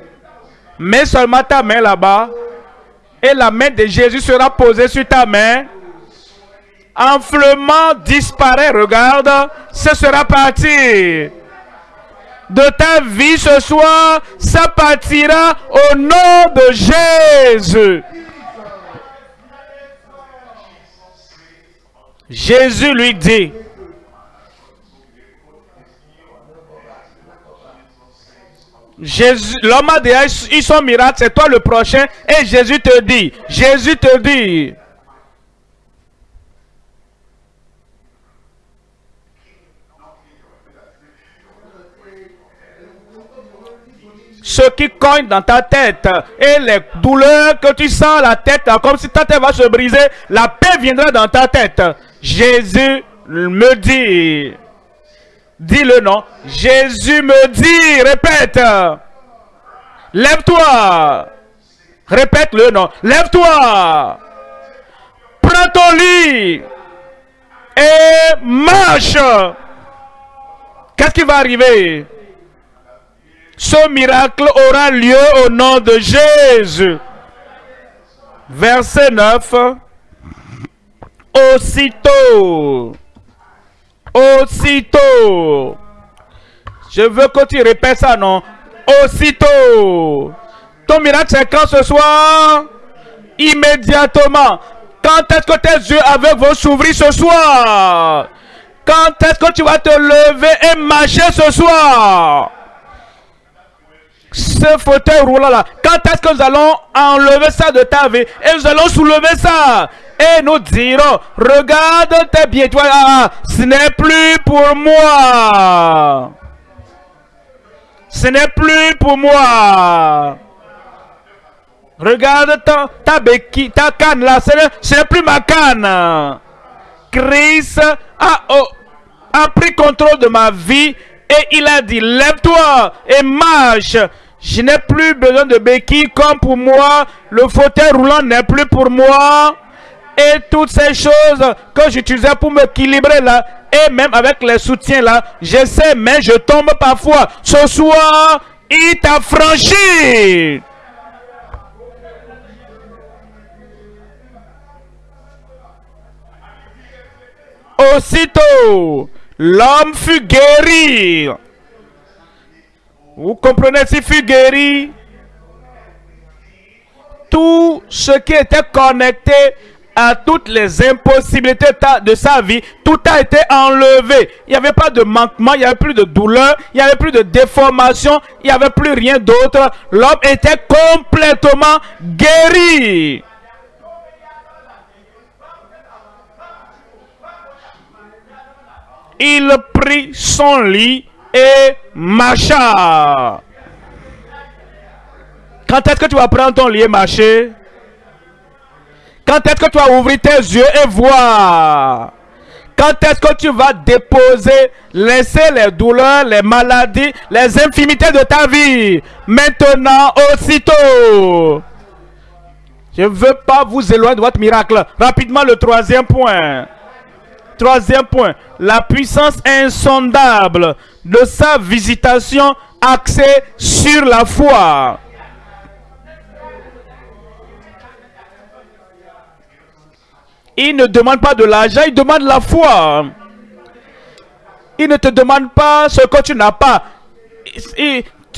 Speaker 1: Mets seulement ta main là-bas et la main de Jésus sera posée sur ta main enflement disparaît, regarde, ce sera parti. De ta vie ce soir, ça partira au nom de Jésus. Jésus lui dit, Jésus, l'homme a déjà eu son miracle, c'est toi le prochain. Et Jésus te dit, Jésus te dit, ce qui cogne dans ta tête et les douleurs que tu sens la tête, comme si ta tête va se briser, la paix viendra dans ta tête. Jésus me dit, dis le nom, Jésus me dit, répète, lève-toi, répète le nom, lève-toi, prends ton lit et marche. Qu'est-ce qui va arriver? Ce miracle aura lieu au nom de Jésus. Verset 9. Aussitôt. Aussitôt. Je veux que tu répètes ça, non? Aussitôt. Ton miracle, c'est quand ce soir? Immédiatement. Quand est-ce que tes yeux avec vont s'ouvrir ce soir? Quand est-ce que tu vas te lever et marcher ce soir? Ce fauteuil roulant là, quand est-ce que nous allons enlever ça de ta vie? Et nous allons soulever ça et nous dirons, regarde tes pieds, toi, ah, ce n'est plus pour moi. Ce n'est plus pour moi. Regarde ta, ta béquille, ta canne là, ce n'est plus ma canne. Christ a, a pris contrôle de ma vie et il a dit, lève-toi et marche. Je n'ai plus besoin de béquilles comme pour moi. Le fauteuil roulant n'est plus pour moi. Et toutes ces choses que j'utilisais pour m'équilibrer là, et même avec les soutiens là, je sais, mais je tombe parfois. Ce soir, il t'a franchi. Aussitôt, l'homme fut guéri. Vous comprenez, s'il fut guéri, tout ce qui était connecté à toutes les impossibilités de sa vie, tout a été enlevé. Il n'y avait pas de manquement, il n'y avait plus de douleur, il n'y avait plus de déformation, il n'y avait plus rien d'autre. L'homme était complètement guéri. Il prit son lit et marcha. Quand est-ce que tu vas prendre ton lit et marcher? Quand est-ce que tu vas ouvrir tes yeux et voir? Quand est-ce que tu vas déposer, laisser les douleurs, les maladies, les infimités de ta vie? Maintenant, aussitôt. Je ne veux pas vous éloigner de votre miracle. Rapidement, le troisième point. Troisième point, la puissance insondable de sa visitation axée sur la foi. Il ne demande pas de l'argent, il demande la foi. Il ne te demande pas ce que tu n'as pas.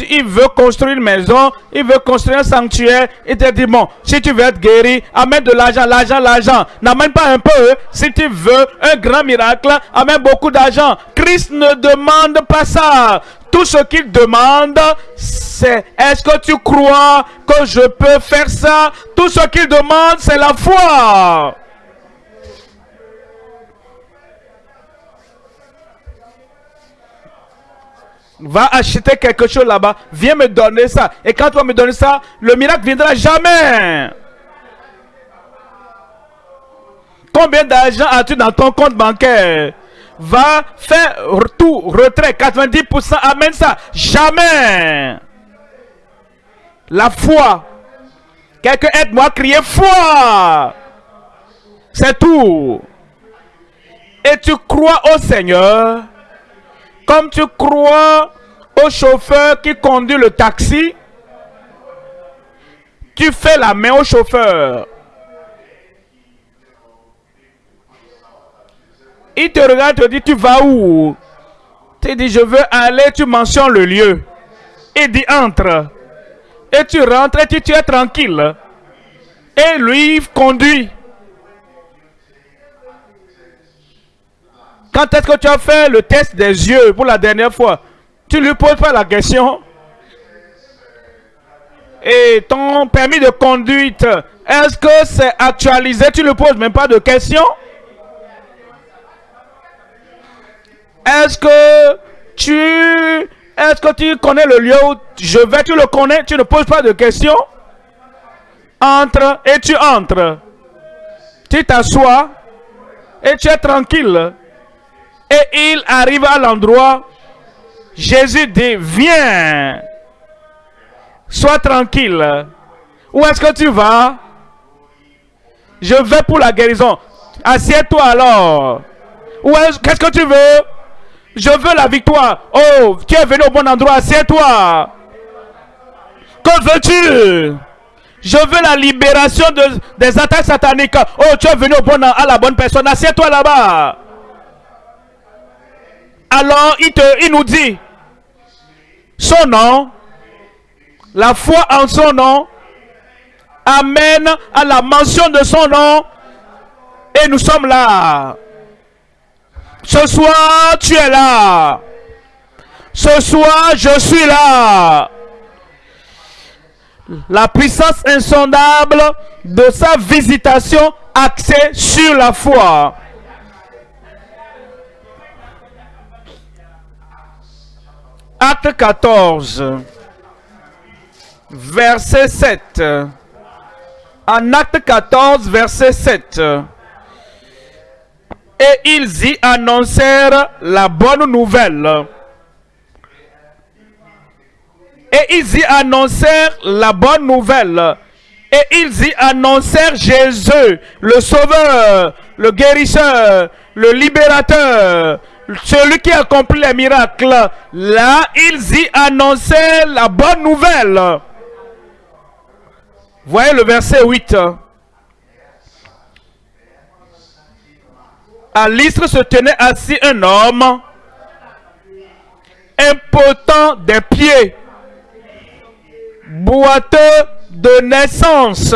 Speaker 1: Il veut construire une maison, il veut construire un sanctuaire, il te dit, bon, si tu veux être guéri, amène de l'argent, l'argent, l'argent. N'amène pas un peu. Si tu veux un grand miracle, amène beaucoup d'argent. Christ ne demande pas ça. Tout ce qu'il demande, c'est est-ce que tu crois que je peux faire ça? Tout ce qu'il demande, c'est la foi. Va acheter quelque chose là-bas. Viens me donner ça. Et quand tu vas me donner ça, le miracle viendra jamais. Combien d'argent as-tu dans ton compte bancaire? Va faire tout, retrait, 90%, amène ça. Jamais. La foi. Quelqu'un aide-moi à crier foi. C'est tout. Et tu crois au Seigneur comme tu crois au chauffeur qui conduit le taxi, tu fais la main au chauffeur. Il te regarde, te dit, tu vas où? Tu dis, je veux aller, tu mentionnes le lieu. Il dit, entre. Et tu rentres et tu, tu es tranquille. Et lui conduit. Quand est-ce que tu as fait le test des yeux pour la dernière fois? Tu lui poses pas la question. Et ton permis de conduite, est-ce que c'est actualisé? Tu ne poses même pas de question. Est-ce que tu est-ce que tu connais le lieu où je vais? Tu le connais Tu ne poses pas de questions Entre et tu entres. Tu t'assois et tu es tranquille. Et il arrive à l'endroit. Jésus dit, viens. Sois tranquille. Où est-ce que tu vas? Je vais pour la guérison. Assieds-toi alors. Qu'est-ce que tu veux? Je veux la victoire. Oh, tu es venu au bon endroit. Assieds-toi. Que veux-tu? Je veux la libération de, des attaques sataniques. Oh, tu es venu au à la bonne personne. Assieds-toi là-bas. Alors, il, nous dit son nom, la foi en son nom, amène à la mention de son nom. Et nous sommes là. Ce soir, tu es là. Ce soir, je suis là. La puissance insondable de sa visitation axée sur la foi. Acte 14, verset 7. En acte 14, verset 7. Et ils y annoncèrent la bonne nouvelle. Et ils y annoncèrent la bonne nouvelle. Et ils y annoncèrent Jésus, le sauveur, le guérisseur, le libérateur, celui qui accomplit les miracles. Là, ils y annonçaient la bonne nouvelle. Voyez le verset 8. À l'istre se tenait assis un homme impotent des pieds, boiteux de naissance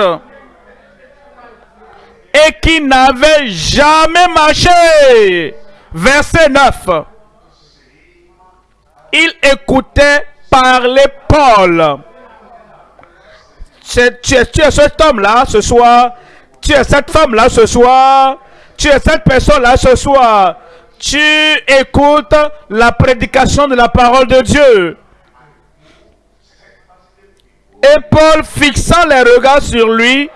Speaker 1: et qui n'avait jamais marché. Verset 9. Il écoutait parler Paul. Tu es, cet homme-là ce soir. Tu es cette femme-là ce soir. Tu es cette personne-là ce soir. Tu écoutes la prédication de la parole de Dieu. Et Paul, fixant les regards sur lui,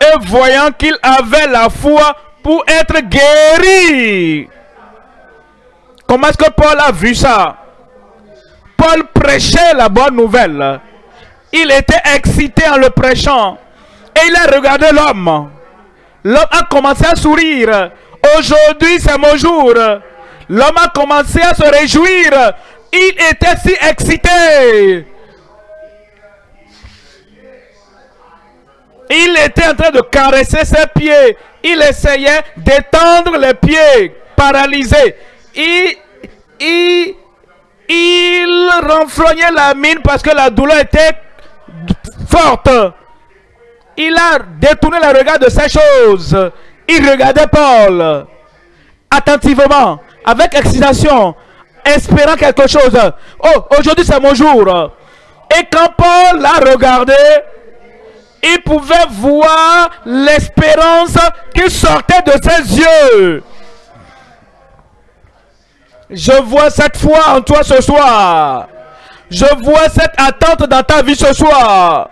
Speaker 1: et voyant qu'il avait la foi pour être guéri. Comment est-ce que Paul a vu ça? Paul prêchait la bonne nouvelle. Il était excité en le prêchant. Et il a regardé l'homme. L'homme a commencé à sourire. Aujourd'hui, c'est mon jour. L'homme a commencé à se réjouir. Il était si excité. Il était en train de caresser ses pieds. Il essayait d'étendre les pieds paralysés. Il, il, il renfrognait la mine parce que la douleur était forte. Il a détourné le regard de ces choses. Il regardait Paul attentivement, avec excitation, espérant quelque chose. Oh, aujourd'hui c'est mon jour. Et quand Paul l'a regardé, il pouvait voir l'espérance qui sortait de ses yeux. Je vois cette foi en toi ce soir. Je vois cette attente dans ta vie ce soir.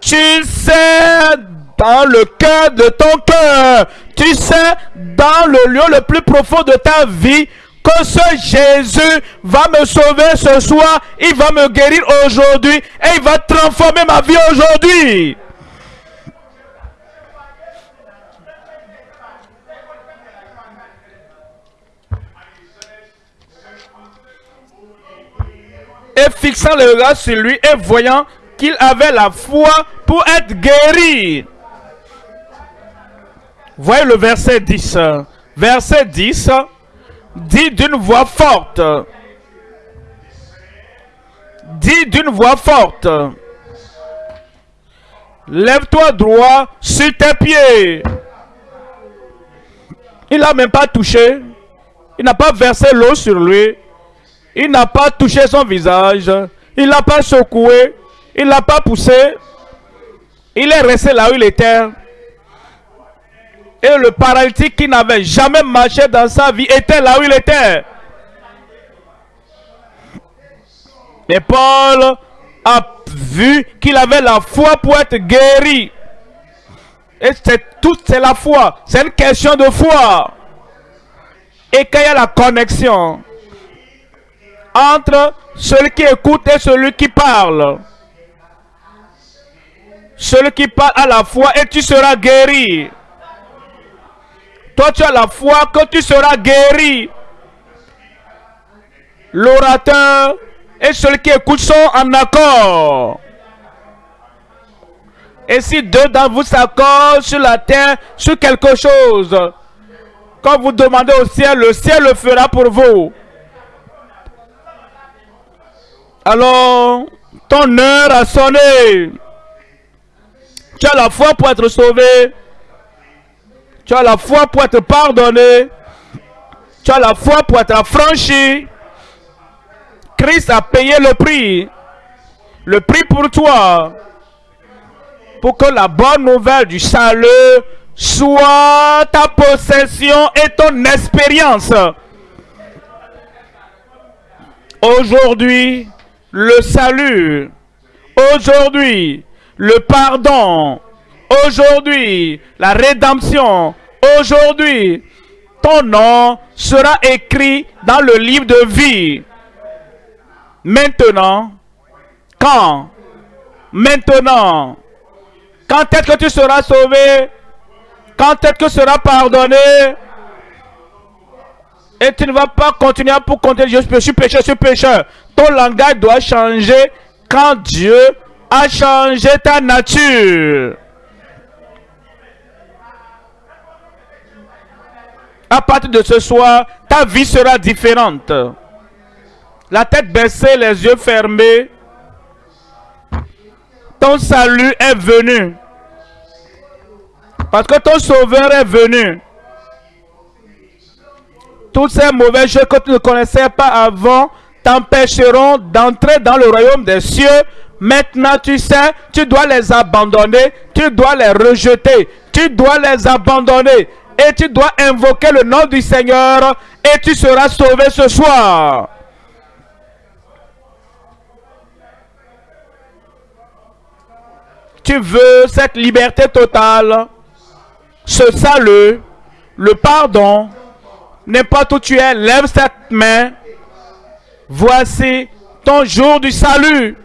Speaker 1: Tu sais dans le cœur de ton cœur. Tu sais dans le lieu le plus profond de ta vie que ce Jésus va me sauver ce soir, il va me guérir aujourd'hui et il va transformer ma vie aujourd'hui. Et fixant le regard sur lui et voyant qu'il avait la foi pour être guéri. Voyez le verset 10. Verset 10 dit d'une voix forte. Dit d'une voix forte. Lève-toi droit sur tes pieds. Il n'a même pas touché. Il n'a pas versé l'eau sur lui. Il n'a pas touché son visage. Il n'a pas secoué. Il n'a pas poussé. Il est resté là où il était. Et le paralytique qui n'avait jamais marché dans sa vie était là où il était. Mais Paul a vu qu'il avait la foi pour être guéri. Et c'est tout, c'est la foi. C'est une question de foi. Et qu'il y a la connexion entre celui qui écoute et celui qui parle. Celui qui parle à la foi et tu seras guéri. Toi, tu as la foi que tu seras guéri. L'orateur et celui qui écoute sont en accord. Et si deux d'entre vous s'accordent sur la terre, sur quelque chose, quand vous demandez au ciel, le ciel le fera pour vous. Alors, ton heure a sonné. Tu as la foi pour être sauvé. Tu as la foi pour être pardonné. Tu as la foi pour être affranchi. Christ a payé le prix. Le prix pour toi. Pour que la bonne nouvelle du salut soit ta possession et ton expérience. Aujourd'hui, le salut. Aujourd'hui, le pardon. Aujourd'hui, la rédemption. Aujourd'hui, ton nom sera écrit dans le livre de vie. Maintenant, quand? Maintenant, quand est-ce que tu seras sauvé? Quand est-ce que tu seras pardonné? Et tu ne vas pas continuer pour compter, je suis pécheur, je suis pécheur. Ton langage doit changer quand Dieu a changé ta nature. À partir de ce soir, ta vie sera différente. La tête baissée, les yeux fermés. Ton salut est venu. Parce que ton sauveur est venu. Toutes ces mauvaises choses que tu ne connaissais pas avant t'empêcheront d'entrer dans le royaume des cieux. Maintenant, tu sais, tu dois les abandonner, tu dois les rejeter, tu dois les abandonner et tu dois invoquer le nom du Seigneur et tu seras sauvé ce soir. Tu veux cette liberté totale, ce salut, le pardon, n'importe où tu es, lève cette main. Voici ton jour du salut.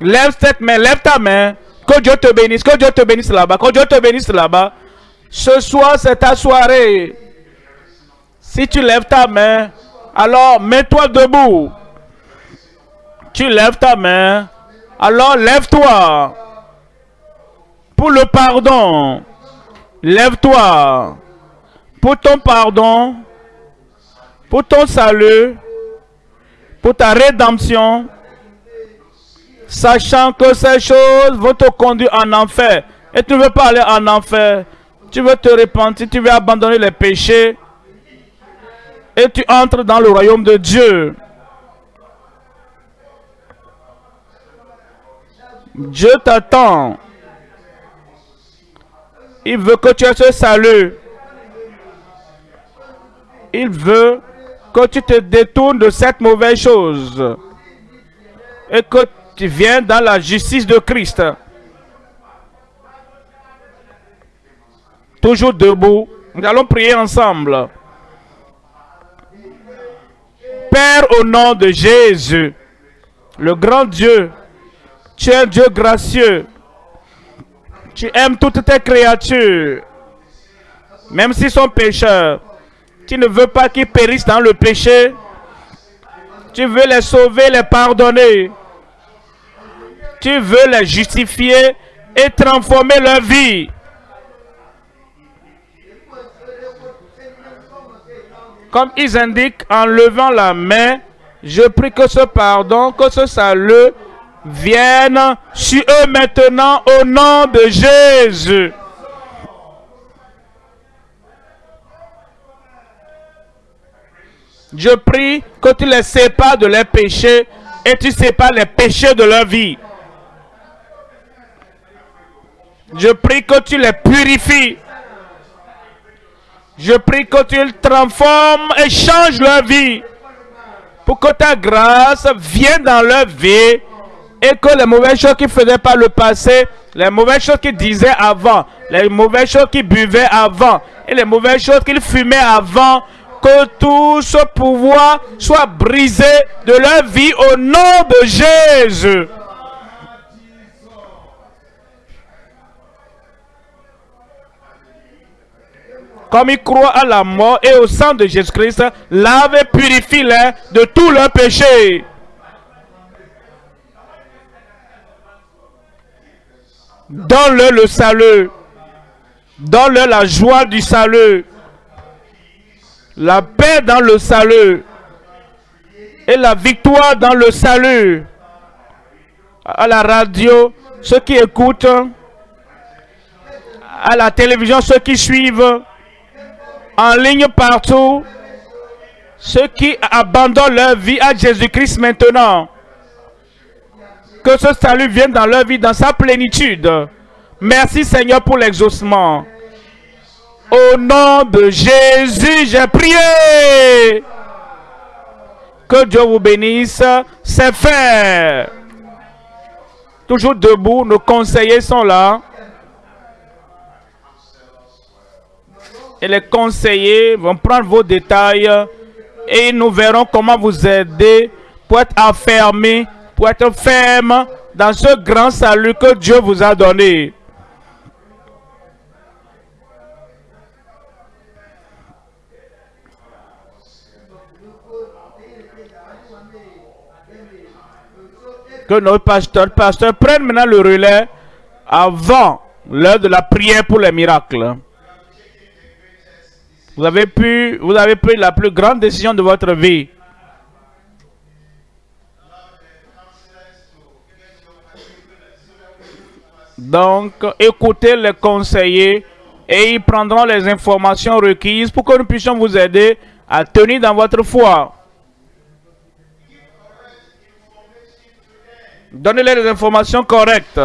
Speaker 1: Lève cette main, lève ta main. Que Dieu te bénisse, que Dieu te bénisse là-bas, que Dieu te bénisse là-bas. Ce soir, c'est ta soirée. Si tu lèves ta main, alors mets-toi debout. Tu lèves ta main, alors lève-toi. Pour le pardon, lève-toi. Pour ton pardon, pour ton salut, pour ta rédemption, sachant que ces choses vont te conduire en enfer. Et tu ne veux pas aller en enfer? Tu veux te repentir, tu veux abandonner les péchés. Et tu entres dans le royaume de Dieu. Dieu t'attend. Il veut que tu aies ce salut. Il veut que tu te détournes de cette mauvaise chose. Et que tu viennes dans la justice de Christ. Toujours debout. Nous allons prier ensemble. Père, au nom de Jésus, le grand Dieu, tu es un Dieu gracieux. Tu aimes toutes tes créatures, même s'ils sont pécheurs. Tu ne veux pas qu'ils périssent dans le péché. Tu veux les sauver, les pardonner. Tu veux les justifier et transformer leur vie. Comme ils indiquent en levant la main, je prie que ce pardon, que ce salut vienne sur eux maintenant au nom de Jésus. Je prie que tu les sépares de leurs péchés et tu sépares les péchés de leur vie. Je prie que tu les purifies. Je prie que tu les transformes et changes leur vie. Pour que ta grâce vienne dans leur vie et que les mauvaises choses qu'ils faisaient par le passé, les mauvaises choses qu'ils disaient avant, les mauvaises choses qu'ils buvaient avant et les mauvaises choses qu'ils fumaient avant, que tout ce pouvoir soit brisé de leur vie au nom de Jésus. Comme ils croient à la mort et au sang de Jésus-Christ, lave et purifie-les de tous leurs péchés. Donne-leur le salut. Donne-leur la joie du salut la paix dans le salut et la victoire dans le salut. À la radio, ceux qui écoutent, à la télévision, ceux qui suivent, en ligne partout, ceux qui abandonnent leur vie à Jésus-Christ maintenant. Que ce salut vienne dans leur vie dans sa plénitude. Merci Seigneur pour l'exaucement. Au nom de Jésus, j'ai prié. Que Dieu vous bénisse. C'est fait. Toujours debout, nos conseillers sont là. Et les conseillers vont prendre vos détails et nous verrons comment vous aider pour être affermi, pour être ferme dans ce grand salut que Dieu vous a donné. que nos pasteurs, pasteurs prennent maintenant le relais avant l'heure de la prière pour les miracles. Vous avez pu, vous avez pris la plus grande décision de votre vie. Donc, écoutez les conseillers et ils prendront les informations requises pour que nous puissions vous aider à tenir dans votre foi. Donnez-les les informations correctes.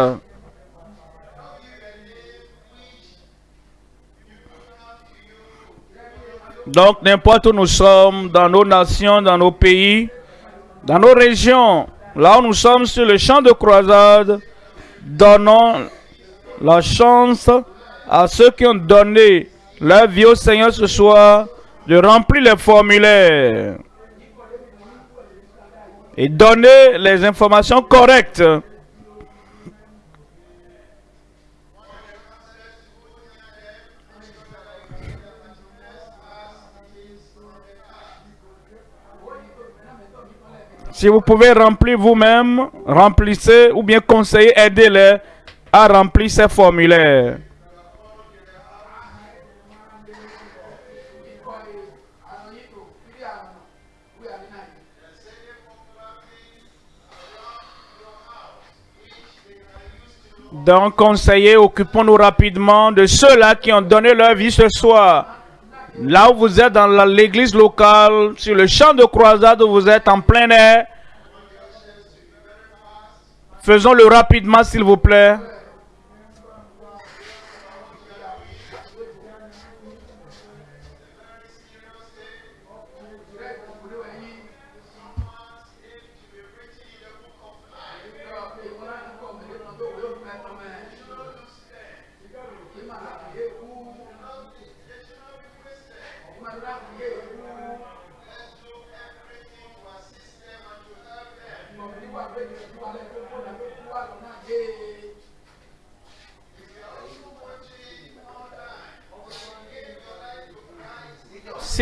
Speaker 1: Donc, n'importe où nous sommes, dans nos nations, dans nos pays, dans nos régions, là où nous sommes sur le champ de croisade, donnons la chance à ceux qui ont donné leur vie au Seigneur ce soir de remplir les formulaires et donner les informations correctes. Si vous pouvez remplir vous-même, remplissez ou bien conseillez, aidez-les à remplir ces formulaires. Donc, conseillers, occupons-nous rapidement de ceux-là qui ont donné leur vie ce soir. Là où vous êtes dans l'église locale, sur le champ de croisade où vous êtes en plein air, faisons-le rapidement s'il vous plaît.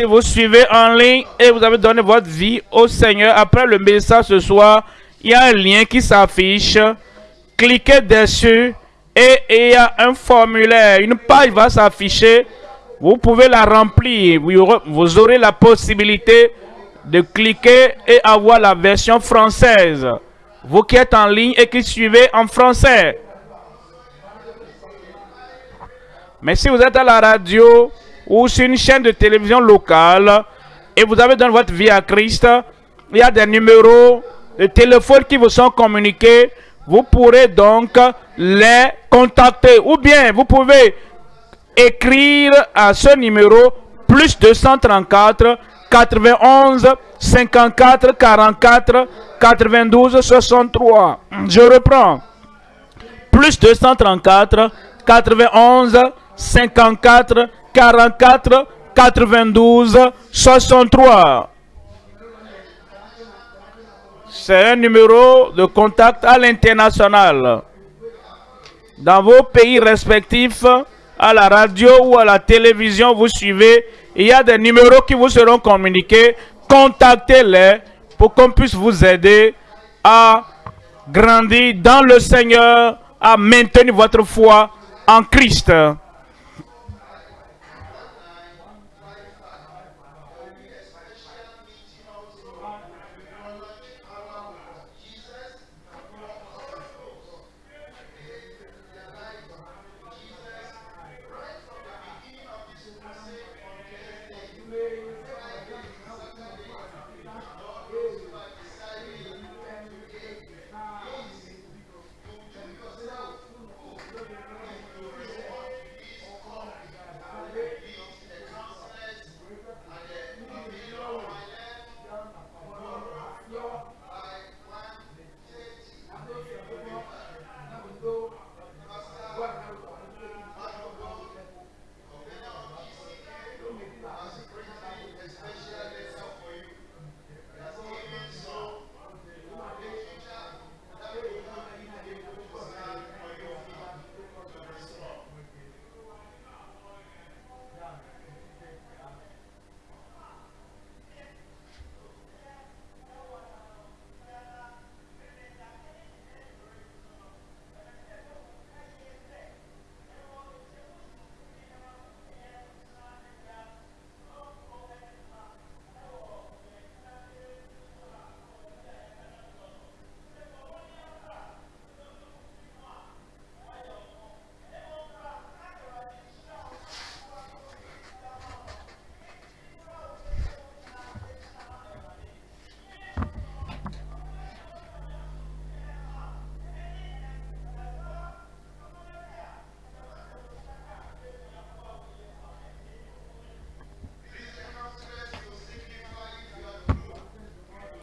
Speaker 1: Si vous suivez en ligne et vous avez donné votre vie au Seigneur, après le message ce soir, il y a un lien qui s'affiche. Cliquez dessus et il y a un formulaire. Une page va s'afficher Vous pouvez la remplir. Vous aurez la possibilité de cliquer et avoir la version française. Vous qui êtes en ligne et qui suivez en français. Mais si vous êtes à la radio ou sur une chaîne de télévision locale et vous avez donné votre vie à Christ, il y a des numéros de téléphone qui vous sont communiqués. Vous pourrez donc les contacter. Ou bien vous pouvez écrire à ce numéro plus 234 91 54 44 92 63. Je reprends. Plus 234 91 54 44 92 63. C'est un numéro de contact à l'international. Dans vos pays respectifs, à la radio ou à la télévision, vous suivez, il y a des numéros qui vous seront communiqués. Contactez-les pour qu'on puisse vous aider à grandir dans le Seigneur, à maintenir votre foi en Christ.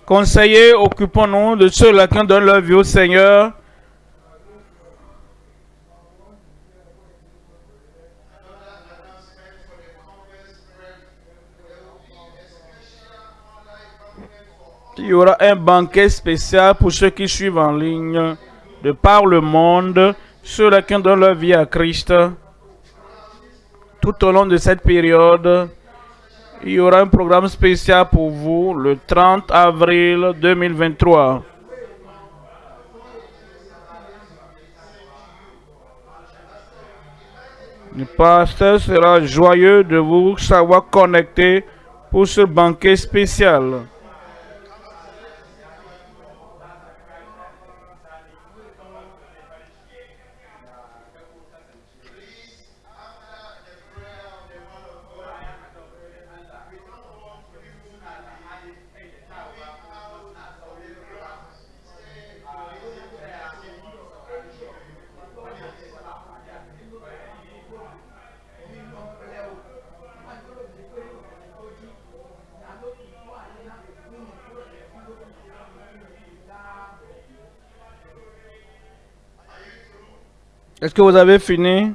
Speaker 1: Conseillers, occupons-nous de ceux-là qui donnent leur vie au Seigneur. Il y aura un banquet spécial pour ceux qui suivent en ligne de par le monde, ceux-là qui donnent leur vie à Christ. Tout au long de cette période, il y aura un programme spécial pour vous le 30 avril 2023. Le pasteur sera joyeux de vous savoir connecter pour ce banquet spécial. Est-ce que vous avez fini?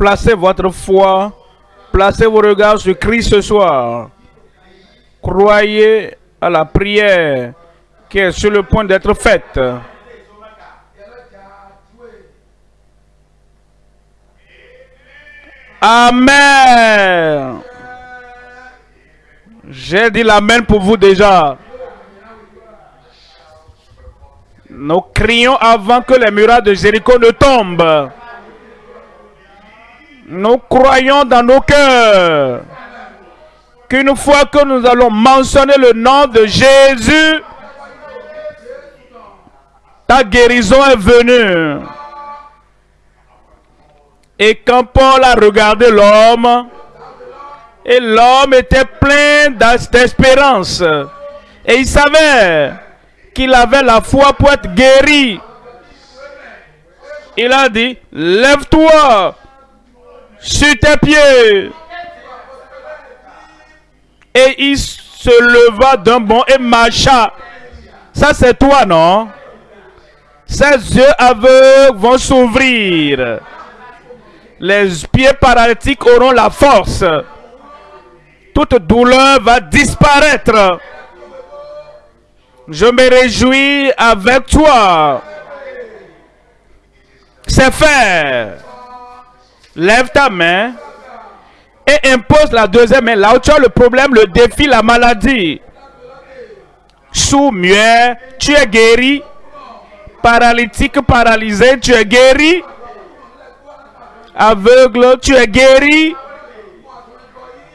Speaker 1: Placez votre foi, placez vos regards sur Christ ce soir. Croyez à la prière qui est sur le point d'être faite. Amen. J'ai dit l'amen pour vous déjà. Nous crions avant que les murailles de Jéricho ne tombent. Nous croyons dans nos cœurs qu'une fois que nous allons mentionner le nom de Jésus, ta guérison est venue. Et quand Paul a regardé l'homme, et l'homme était plein d'espérance, et il savait qu'il avait la foi pour être guéri. Il a dit, lève-toi sur tes pieds. Et il se leva d'un bond et marcha. Ça, c'est toi, non? Ses yeux aveugles vont s'ouvrir. Les pieds paralytiques auront la force. Toute douleur va disparaître. Je me réjouis avec toi. C'est fait. Lève ta main et impose la deuxième main. Là où tu as le problème, le défi, la maladie. Sous muet, tu es guéri. Paralytique, paralysé, tu es guéri. Aveugle, tu es guéri.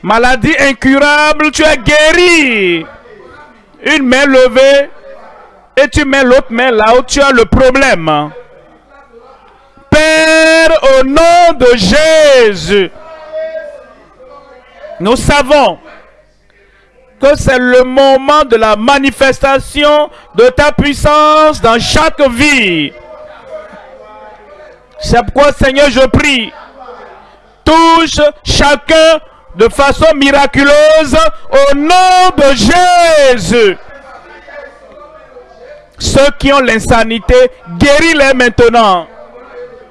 Speaker 1: Maladie incurable, tu es guéri. Une main levée et tu mets l'autre main là où tu as le problème. Au nom de Jésus, nous savons que c'est le moment de la manifestation de ta puissance dans chaque vie. C'est pourquoi, Seigneur, je prie, touche chacun de façon miraculeuse au nom de Jésus. Ceux qui ont l'insanité, guéris-les maintenant.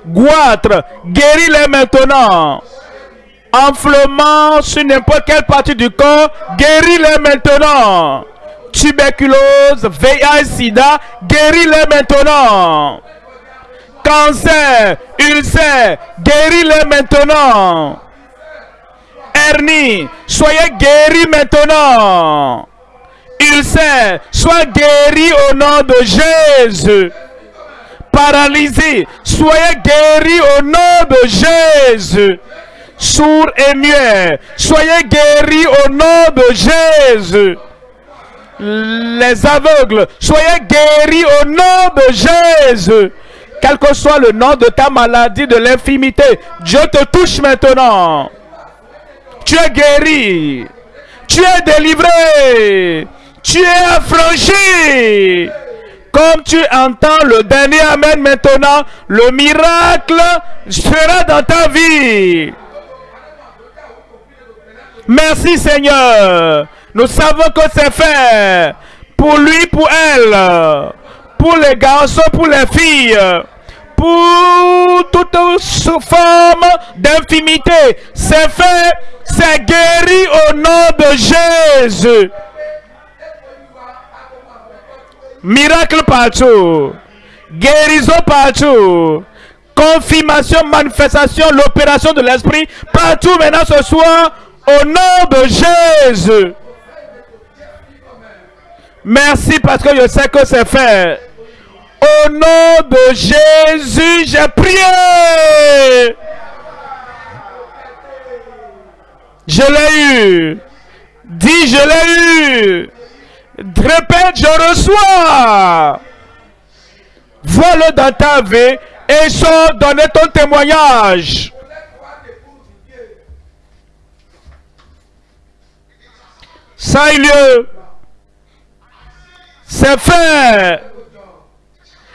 Speaker 1: Goitre, guéris-les maintenant. Enflement sur n'importe quelle partie du corps, guéris-les maintenant. Tuberculose, VIH, SIDA, guéris-les maintenant. Cancer, ulcère, guéris-les maintenant. Hernie, soyez guéris maintenant. Ulcère, sois guéri au nom de Jésus paralysé, soyez guéris au nom de Jésus. Sourds et muets, soyez guéris au nom de Jésus. Les aveugles, soyez guéris au nom de Jésus. Quel que soit le nom de ta maladie de l'infimité, Dieu te touche maintenant. Tu es guéri. Tu es délivré. Tu es affranchi. Comme tu entends le dernier Amen maintenant, le miracle sera dans ta vie. Merci Seigneur. Nous savons que c'est fait. Pour lui, pour elle. Pour les garçons, pour les filles. Pour toute forme d'infimité. C'est fait. C'est guéri au nom de Jésus. Miracle partout. Guérison partout. Confirmation, manifestation, l'opération de l'esprit partout maintenant ce soir au nom de Jésus. Merci parce que je sais que c'est fait. Au nom de Jésus, j'ai prié. Je l'ai eu. Dis, je l'ai eu. Répète, je reçois. Vois-le dans ta vie et sors donner ton témoignage. Ça a eu lieu. C'est fait.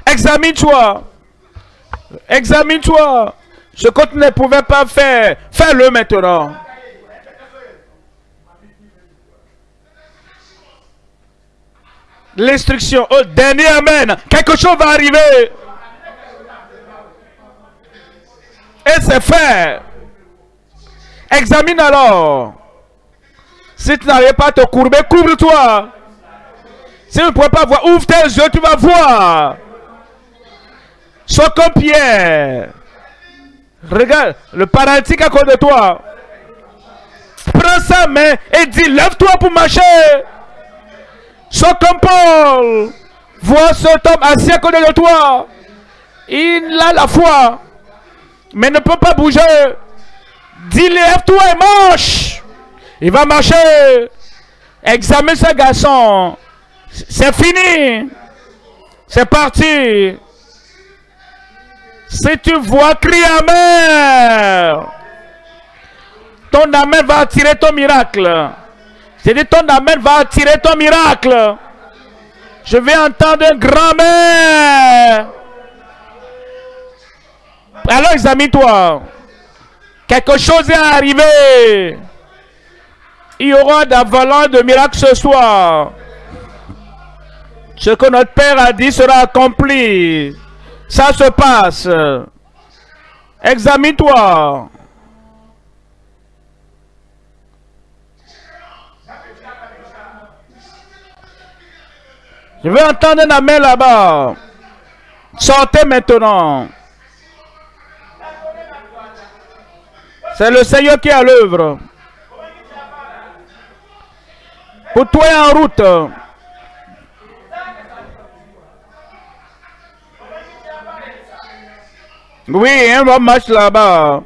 Speaker 1: Examine-toi. Examine-toi. Ce que tu ne pouvais pas faire, fais-le maintenant. L'instruction, au dernier Amen, quelque chose va arriver. Et c'est fait. Examine alors. Si tu n'arrives pas à te courber, couvre-toi. Si tu ne pourrais pas voir, ouvre tes yeux, tu vas voir. Sois comme Pierre. Regarde, le paralytique à côté de toi. Prends sa main et dis, lève-toi pour marcher. Sois comme Paul. Vois cet homme assis à côté de toi. Il a la foi, mais ne peut pas bouger. Dis, lève-toi et marche. Il va marcher. Examine ce garçon. C'est fini. C'est parti. Si tu vois, crie Amen. Ton Amen va attirer ton miracle. J'ai dit ton Amen va attirer ton miracle. Je vais entendre un grand Amen. Alors examine-toi. Quelque chose est arrivé. Il y aura d'avalanche de miracles ce soir. Ce que notre Père a dit sera accompli. Ça se passe. Examine-toi. Je veux entendre un amen là-bas. Sortez maintenant. C'est le Seigneur qui est à l'œuvre. Pour toi en route. Oui, un homme marche là-bas.